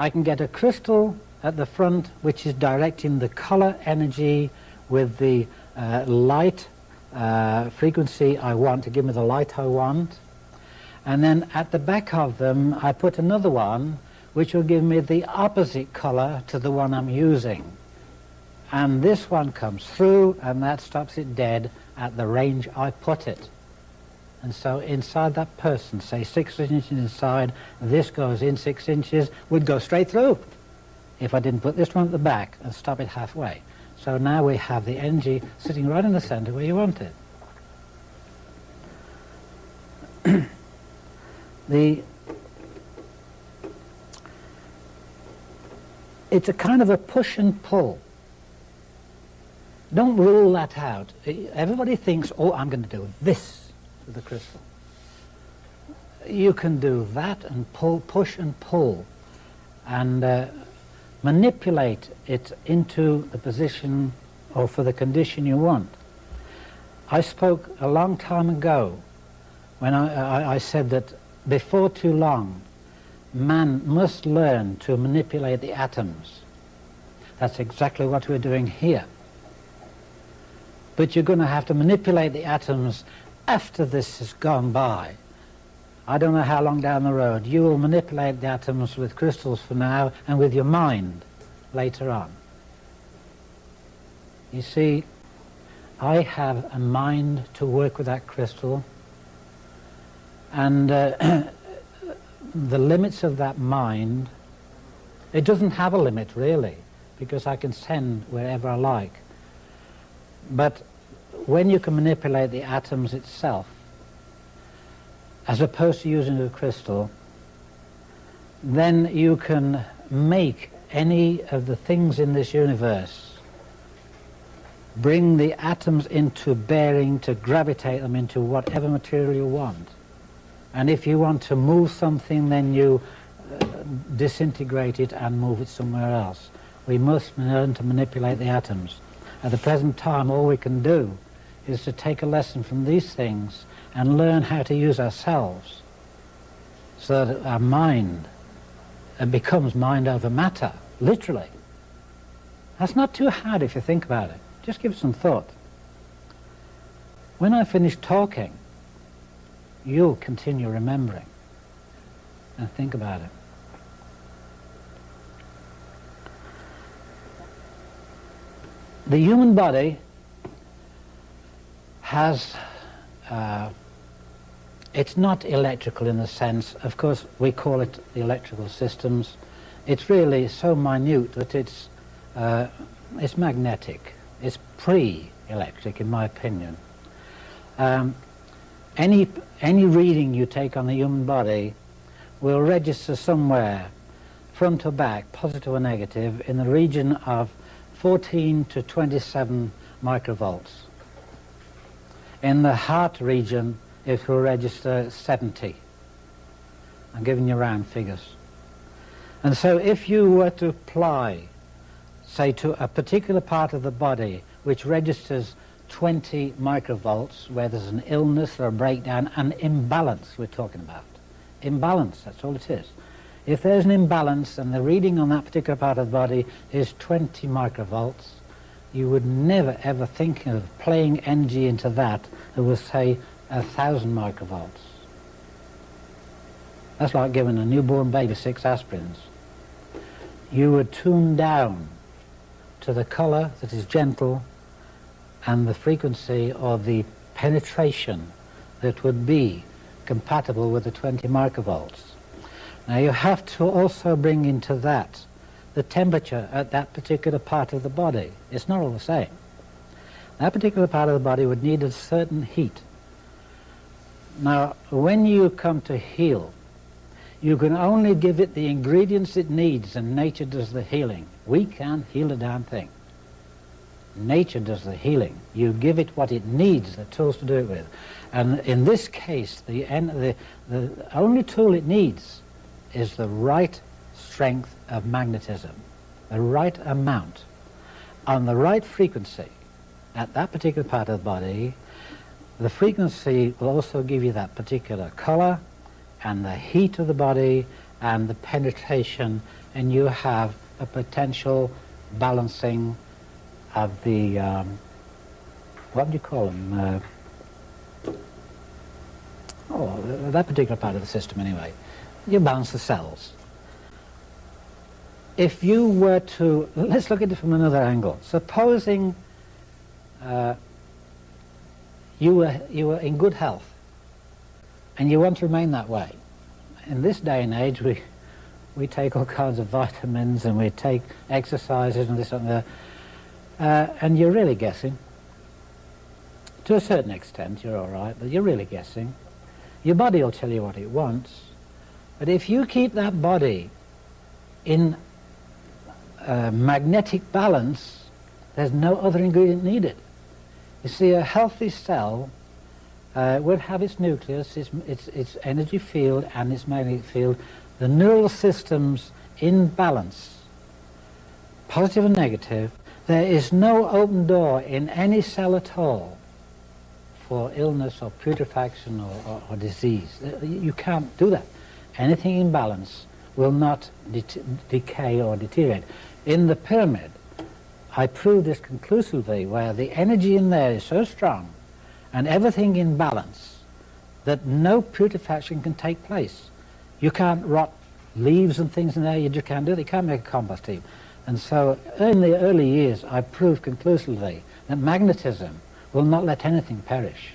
I can get a crystal at the front which is directing the color energy with the uh, light uh, frequency I want to give me the light I want and then at the back of them I put another one which will give me the opposite color to the one I'm using. And this one comes through and that stops it dead at the range I put it. And so inside that person say six inches inside this goes in six inches would go straight through if I didn't put this one at the back and stop it halfway. So now we have the energy sitting right in the center where you want it the it's a kind of a push and pull. Don't rule that out. Everybody thinks, oh, I'm going to do this with the crystal. You can do that and pull, push and pull and uh, manipulate it into the position or for the condition you want. I spoke a long time ago when I, I, I said that before too long, man must learn to manipulate the atoms. That's exactly what we're doing here. But you're going to have to manipulate the atoms after this has gone by. I don't know how long down the road. You will manipulate the atoms with crystals for now and with your mind later on. You see, I have a mind to work with that crystal and uh, the limits of that mind, it doesn't have a limit really, because I can send wherever I like. But when you can manipulate the atoms itself, as opposed to using a crystal, then you can make any of the things in this universe bring the atoms into bearing to gravitate them into whatever material you want. And if you want to move something, then you uh, disintegrate it and move it somewhere else. We must learn to manipulate the atoms. At the present time, all we can do is to take a lesson from these things and learn how to use ourselves so that our mind uh, becomes mind over matter literally. That's not too hard if you think about it. Just give some thought. When I finish talking, you'll continue remembering and think about it. The human body has, uh, it's not electrical in the sense, of course we call it the electrical systems. It's really so minute that it's, uh, it's magnetic. It's pre-electric in my opinion. Um, any, any reading you take on the human body will register somewhere, front to back, positive or negative, in the region of 14 to 27 microvolts. In the heart region, it will register 70. I'm giving you round figures. And so if you were to apply, say, to a particular part of the body which registers 20 microvolts, where there's an illness or a breakdown, an imbalance we're talking about. Imbalance, that's all it is. If there's an imbalance and the reading on that particular part of the body is 20 microvolts, you would never ever think of playing energy into that that was say a thousand microvolts. That's like giving a newborn baby six aspirins. You would tune down to the colour that is gentle and the frequency of the penetration that would be compatible with the 20 microvolts. Now you have to also bring into that the temperature at that particular part of the body. It's not all the same. That particular part of the body would need a certain heat. Now, when you come to heal, you can only give it the ingredients it needs and nature does the healing. We can't heal a damn thing. Nature does the healing. You give it what it needs, the tools to do it with. And in this case, the, the, the only tool it needs is the right strength of magnetism, the right amount, on the right frequency at that particular part of the body, the frequency will also give you that particular color and the heat of the body and the penetration and you have a potential balancing of the, um, what do you call them? Uh, oh, that particular part of the system anyway you balance the cells. If you were to, let's look at it from another angle. Supposing uh, you, were, you were in good health and you want to remain that way. In this day and age, we, we take all kinds of vitamins and we take exercises and this and that, uh, and you're really guessing. To a certain extent, you're all right, but you're really guessing. Your body will tell you what it wants, but if you keep that body in magnetic balance, there's no other ingredient needed. You see, a healthy cell uh, would have its nucleus, its, its, its energy field and its magnetic field, the neural systems in balance, positive and negative. There is no open door in any cell at all for illness or putrefaction or, or, or disease. Uh, you can't do that anything in balance will not de decay or deteriorate. In the pyramid, I proved this conclusively where the energy in there is so strong and everything in balance that no putrefaction can take place. You can't rot leaves and things in there, you just can't do it. You can't make a compost heap. And so in the early years, I proved conclusively that magnetism will not let anything perish.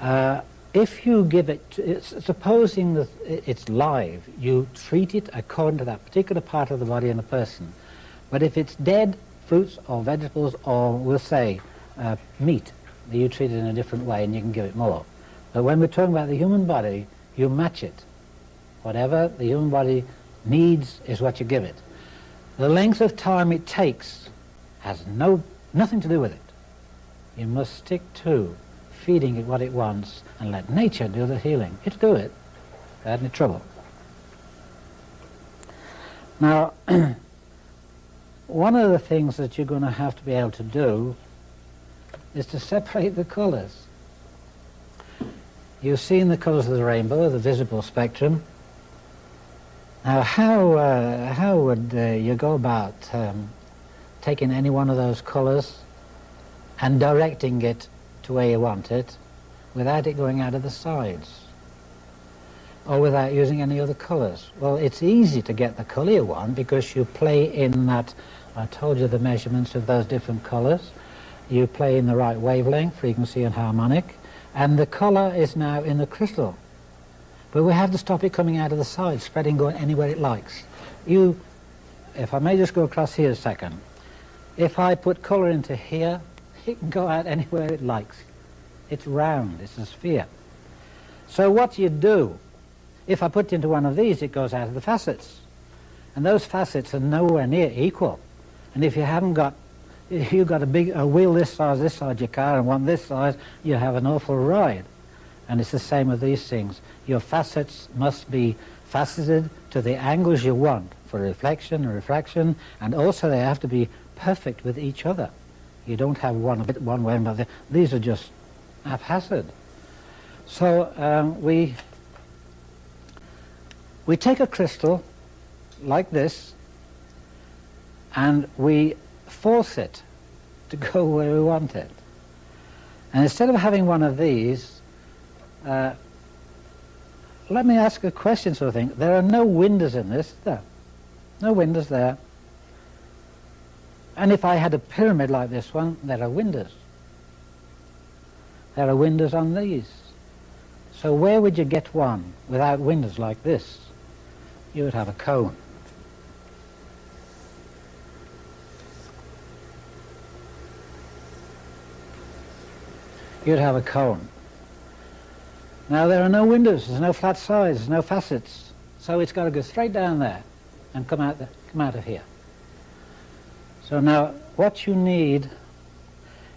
Uh, if you give it, supposing that it's live, you treat it according to that particular part of the body in the person. But if it's dead fruits or vegetables or we'll say uh, meat, you treat it in a different way and you can give it more. But when we're talking about the human body, you match it. Whatever the human body needs is what you give it. The length of time it takes has no, nothing to do with it. You must stick to feeding it what it wants and let nature do the healing. It'll do it. Had any trouble. Now, one of the things that you're going to have to be able to do is to separate the colours. You've seen the colours of the rainbow, the visible spectrum. Now, how, uh, how would uh, you go about um, taking any one of those colours and directing it to where you want it without it going out of the sides? Or without using any other colours? Well, it's easy to get the colour you want because you play in that, I told you the measurements of those different colours. You play in the right wavelength, frequency and harmonic, and the colour is now in the crystal. But we have to stop it coming out of the side, spreading, going anywhere it likes. You, if I may just go across here a second, if I put colour into here, it can go out anywhere it likes. It's round, it's a sphere. So what you do, if I put into one of these, it goes out of the facets. And those facets are nowhere near equal. And if you haven't got, if you've got a big a wheel this size, this size your car, and one this size, you have an awful ride. And it's the same with these things. Your facets must be faceted to the angles you want for reflection and refraction, and also they have to be perfect with each other. You don't have one bit one way and another. These are just haphazard. So um, we we take a crystal like this and we force it to go where we want it. And instead of having one of these, uh, let me ask a question sort of thing. There are no windows in this, there. No windows there. And if I had a pyramid like this one, there are windows. There are windows on these. So where would you get one without windows like this? You would have a cone. You'd have a cone. Now there are no windows, there's no flat sides, there's no facets. So it's got to go straight down there and come out, the, come out of here. So now what you need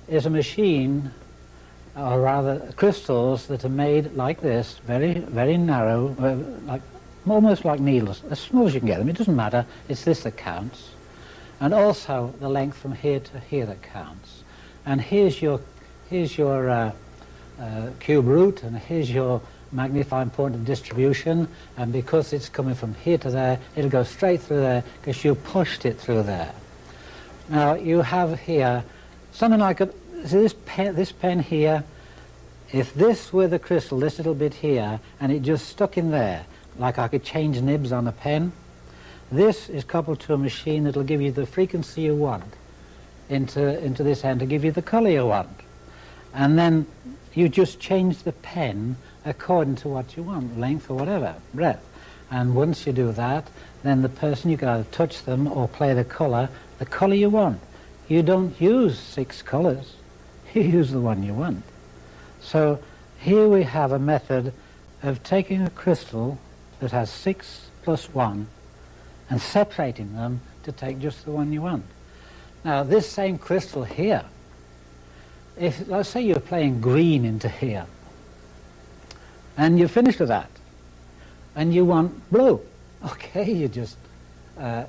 is a machine, or rather crystals that are made like this, very, very narrow, like almost like needles, as small as you can get them. It doesn't matter, it's this that counts. And also the length from here to here that counts. And here's your, here's your uh, uh, cube root and here's your magnifying point of distribution. And because it's coming from here to there it'll go straight through there because you pushed it through there. Now you have here something like a, see this pen, this pen here? If this were the crystal this little bit here and it just stuck in there like I could change nibs on a pen this is coupled to a machine that'll give you the frequency you want into, into this end to give you the color you want. And then you just change the pen according to what you want, length or whatever, breadth. And once you do that, then the person, you can either touch them or play the colour, the colour you want. You don't use six colours, you use the one you want. So here we have a method of taking a crystal that has six plus one and separating them to take just the one you want. Now this same crystal here if, let's say you're playing green into here, and you're finished with that, and you want blue, okay, you just uh,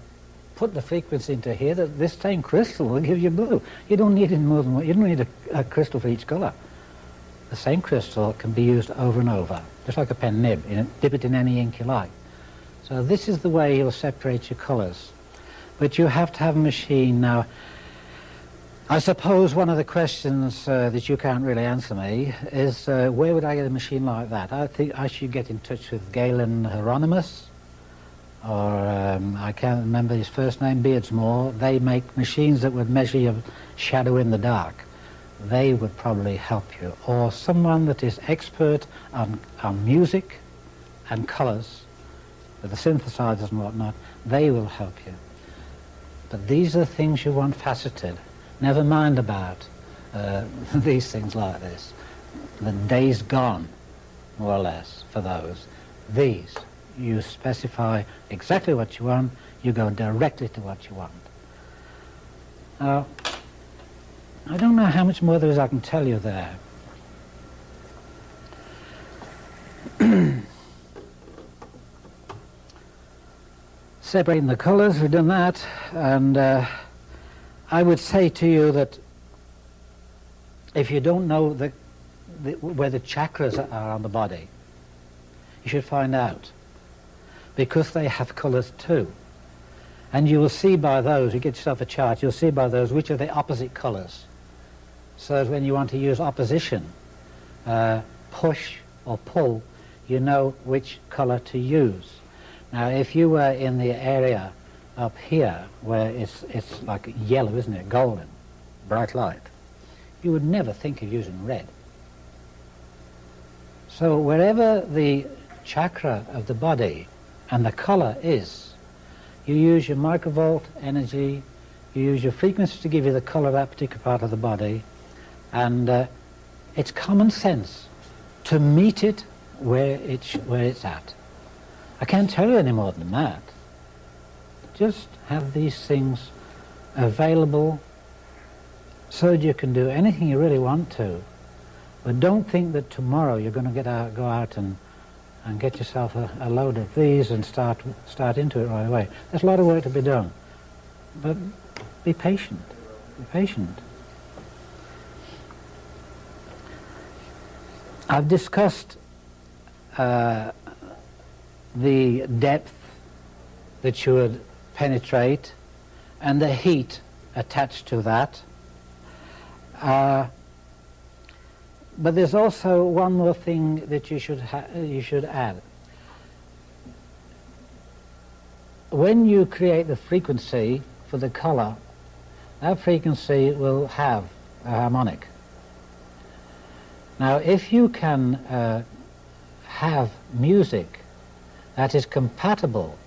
put the frequency into here, that this same crystal will give you blue. You don't need any more than one, you don't need a, a crystal for each color. The same crystal can be used over and over, just like a pen nib, you know, dip it in any ink you like. So this is the way you'll separate your colors. But you have to have a machine now. I suppose one of the questions uh, that you can't really answer me is uh, where would I get a machine like that? I think I should get in touch with Galen Hieronymus, or um, I can't remember his first name, Beardsmore. They make machines that would measure your shadow in the dark. They would probably help you. Or someone that is expert on, on music and colours, with the synthesizers and whatnot, they will help you. But these are the things you want faceted. Never mind about uh, these things like this. The day's gone, more or less, for those. These, you specify exactly what you want, you go directly to what you want. Now, I don't know how much more there is I can tell you there. Separating the colours, we've done that, and uh, I would say to you that if you don't know the, the, where the chakras are on the body, you should find out. because they have colours too. And you will see by those, you get yourself a chart, you'll see by those which are the opposite colours. So that when you want to use opposition, uh, push or pull, you know which colour to use. Now if you were in the area up here where it's, it's like yellow, isn't it, golden, bright light, you would never think of using red. So wherever the chakra of the body and the colour is, you use your microvolt energy, you use your frequency to give you the colour of that particular part of the body, and uh, it's common sense to meet it where it's, where it's at. I can't tell you any more than that. Just have these things available so that you can do anything you really want to. But don't think that tomorrow you're going to get out, go out and, and get yourself a, a load of these and start, start into it right away. There's a lot of work to be done. But be patient. Be patient. I've discussed uh, the depth that should penetrate and the heat attached to that. Uh, but there's also one more thing that you should, you should add. When you create the frequency for the color, that frequency will have a harmonic. Now if you can uh, have music that is compatible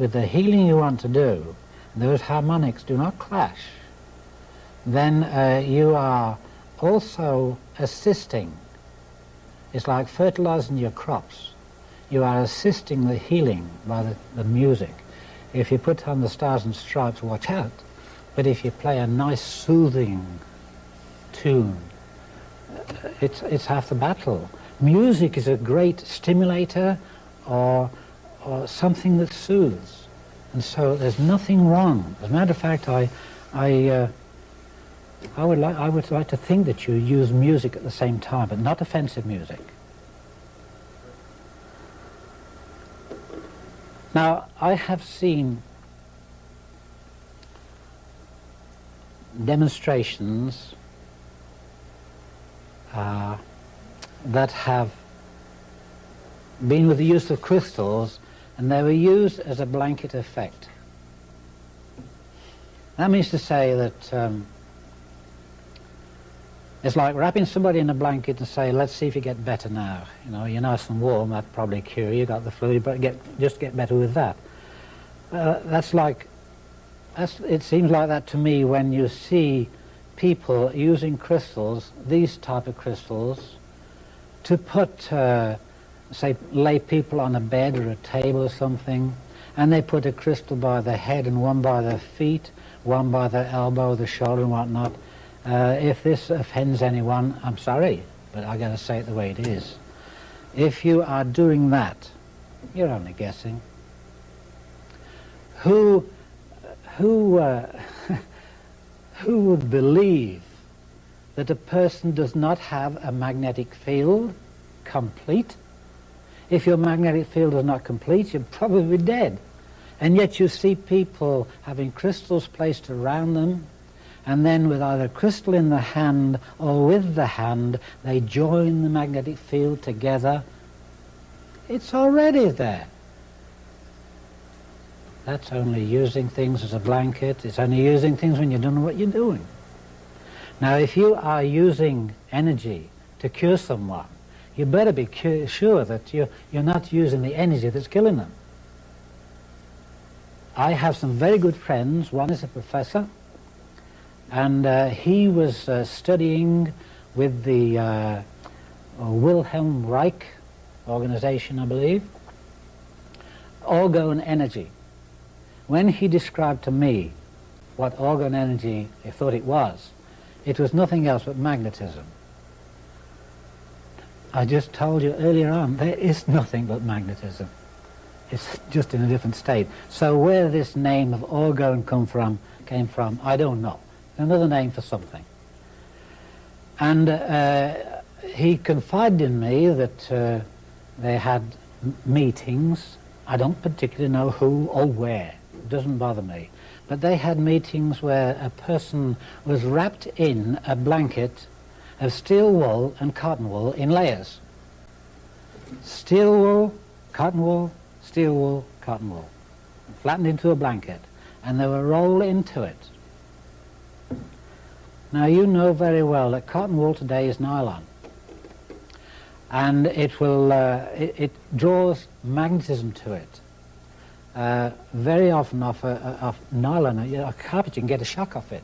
with the healing you want to do, those harmonics do not clash, then uh, you are also assisting. It's like fertilizing your crops. You are assisting the healing by the, the music. If you put on the stars and stripes, watch out. But if you play a nice soothing tune, it's, it's half the battle. Music is a great stimulator or, or something that soothes. And so there's nothing wrong. As a matter of fact, I, I, uh, I, would like, I would like to think that you use music at the same time, but not offensive music. Now, I have seen demonstrations uh, that have been with the use of crystals and they were used as a blanket effect. That means to say that um, it's like wrapping somebody in a blanket and say, let's see if you get better now. You know, you're nice and warm, that probably cure you, got the flu, but get, just get better with that. Uh, that's like, that's, it seems like that to me when you see people using crystals, these type of crystals, to put uh, say, lay people on a bed or a table or something, and they put a crystal by their head and one by their feet, one by their elbow, the shoulder and whatnot. Uh, if this offends anyone, I'm sorry, but I gotta say it the way it is. If you are doing that, you're only guessing. Who, who, uh, who would believe that a person does not have a magnetic field complete if your magnetic field is not complete, you're probably dead. And yet you see people having crystals placed around them, and then with either crystal in the hand or with the hand, they join the magnetic field together. It's already there. That's only using things as a blanket. It's only using things when you don't know what you're doing. Now, if you are using energy to cure someone, you better be sure that you're, you're not using the energy that's killing them. I have some very good friends. One is a professor, and uh, he was uh, studying with the uh, Wilhelm Reich organization, I believe, orgone energy. When he described to me what orgone energy he thought it was, it was nothing else but magnetism. I just told you earlier on, there is nothing but magnetism. It's just in a different state. So where this name of orgone come from, came from, I don't know. Another name for something. And uh, he confided in me that uh, they had meetings I don't particularly know who or where. It doesn't bother me. But they had meetings where a person was wrapped in a blanket of steel wool and cotton wool in layers. Steel wool, cotton wool, steel wool, cotton wool. Flattened into a blanket. And they were rolled into it. Now you know very well that cotton wool today is nylon. And it will, uh, it, it, draws magnetism to it. Uh, very often off, a, off nylon, know, a carpet, you can get a shock off it.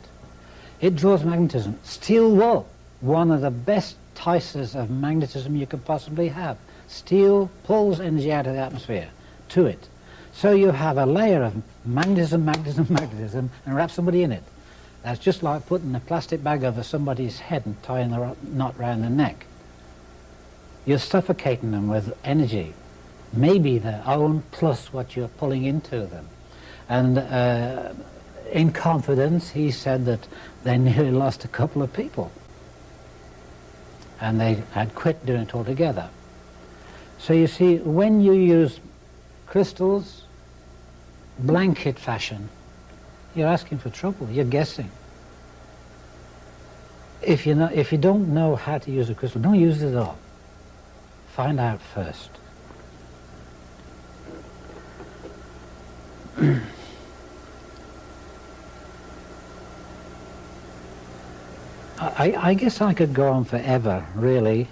It draws magnetism. Steel wool, one of the best ticers of magnetism you could possibly have. Steel pulls energy out of the atmosphere to it. So you have a layer of magnetism, magnetism, magnetism, and wrap somebody in it. That's just like putting a plastic bag over somebody's head and tying the knot round the neck. You're suffocating them with energy, maybe their own plus what you're pulling into them. And uh, in confidence, he said that they nearly lost a couple of people. And they had quit doing it altogether. So you see, when you use crystals, blanket fashion, you're asking for trouble, you're guessing. If, you know, if you don't know how to use a crystal, don't use it at all. Find out first. I, I, guess I could go on forever, really,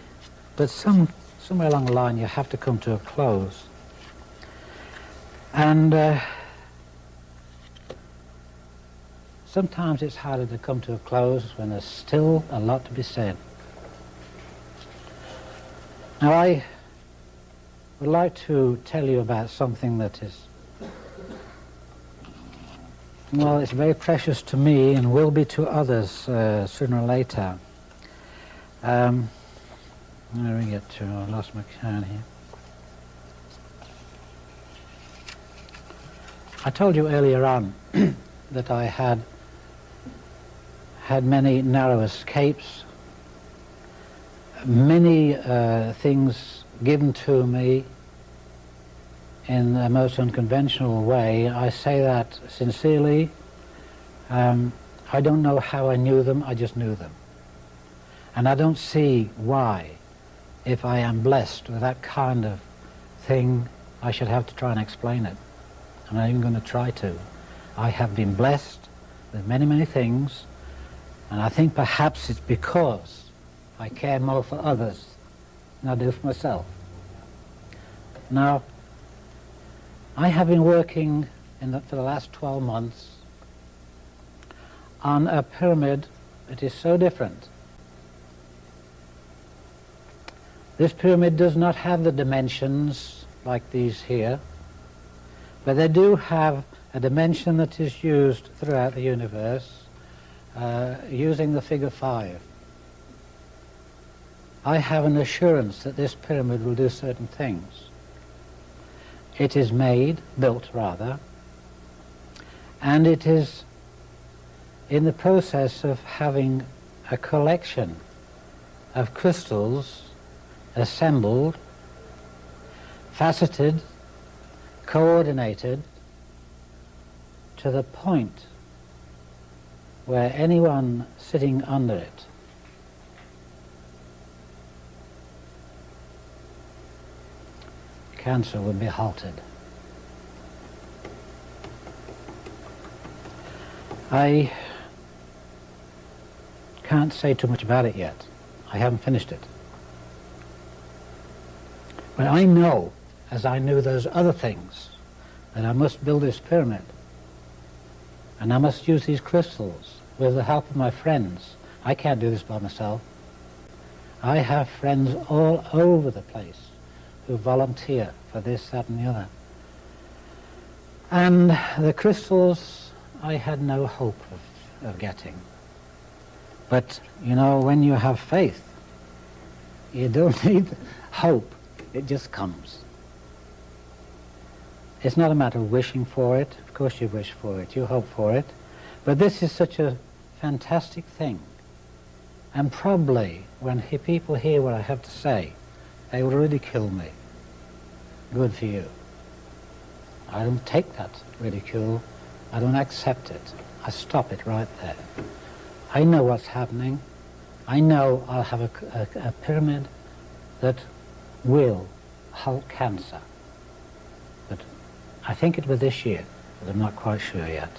but some, somewhere along the line you have to come to a close. And uh, sometimes it's harder to come to a close when there's still a lot to be said. Now I would like to tell you about something that is, well, it's very precious to me and will be to others uh, sooner or later. Um, where we get to? I lost my here. I told you earlier on that I had had many narrow escapes many uh, things given to me in a most unconventional way. I say that sincerely. Um, I don't know how I knew them, I just knew them. And I don't see why, if I am blessed with that kind of thing, I should have to try and explain it. I'm not even going to try to. I have been blessed with many, many things, and I think perhaps it's because I care more for others than I do for myself. Now, I have been working the, for the last 12 months on a pyramid that is so different. This pyramid does not have the dimensions like these here, but they do have a dimension that is used throughout the universe uh, using the figure 5. I have an assurance that this pyramid will do certain things. It is made, built rather, and it is in the process of having a collection of crystals assembled, faceted, coordinated to the point where anyone sitting under it cancer would be halted. I can't say too much about it yet. I haven't finished it. But I know, as I knew those other things, that I must build this pyramid. And I must use these crystals with the help of my friends. I can't do this by myself. I have friends all over the place who volunteer for this, that and the other. And the crystals I had no hope of, of getting. But, you know, when you have faith, you don't need hope. It just comes. It's not a matter of wishing for it. Of course you wish for it. You hope for it. But this is such a fantastic thing. And probably when people hear what I have to say, they will really kill me. Good for you. I don't take that ridicule. I don't accept it. I stop it right there. I know what's happening. I know I'll have a, a, a pyramid that will halt cancer. But I think it was this year, but I'm not quite sure yet.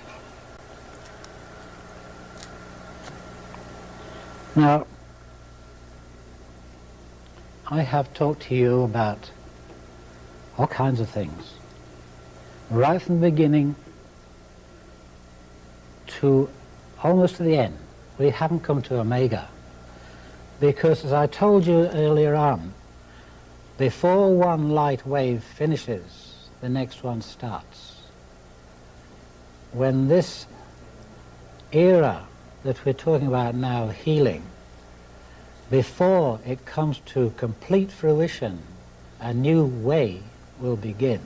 Now, I have talked to you about all kinds of things, right from the beginning to almost to the end. We haven't come to Omega because, as I told you earlier on, before one light wave finishes, the next one starts. When this era that we're talking about now, healing, before it comes to complete fruition, a new way will begin.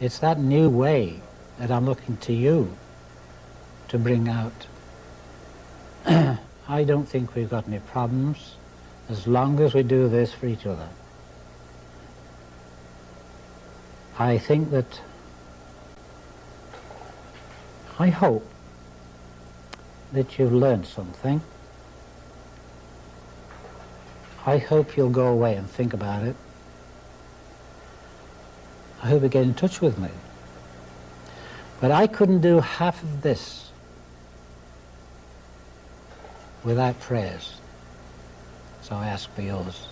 It's that new way that I'm looking to you to bring out. I don't think we've got any problems as long as we do this for each other. I think that, I hope that you've learned something. I hope you'll go away and think about it. I hope you get in touch with me. But I couldn't do half of this without prayers. So I ask for yours.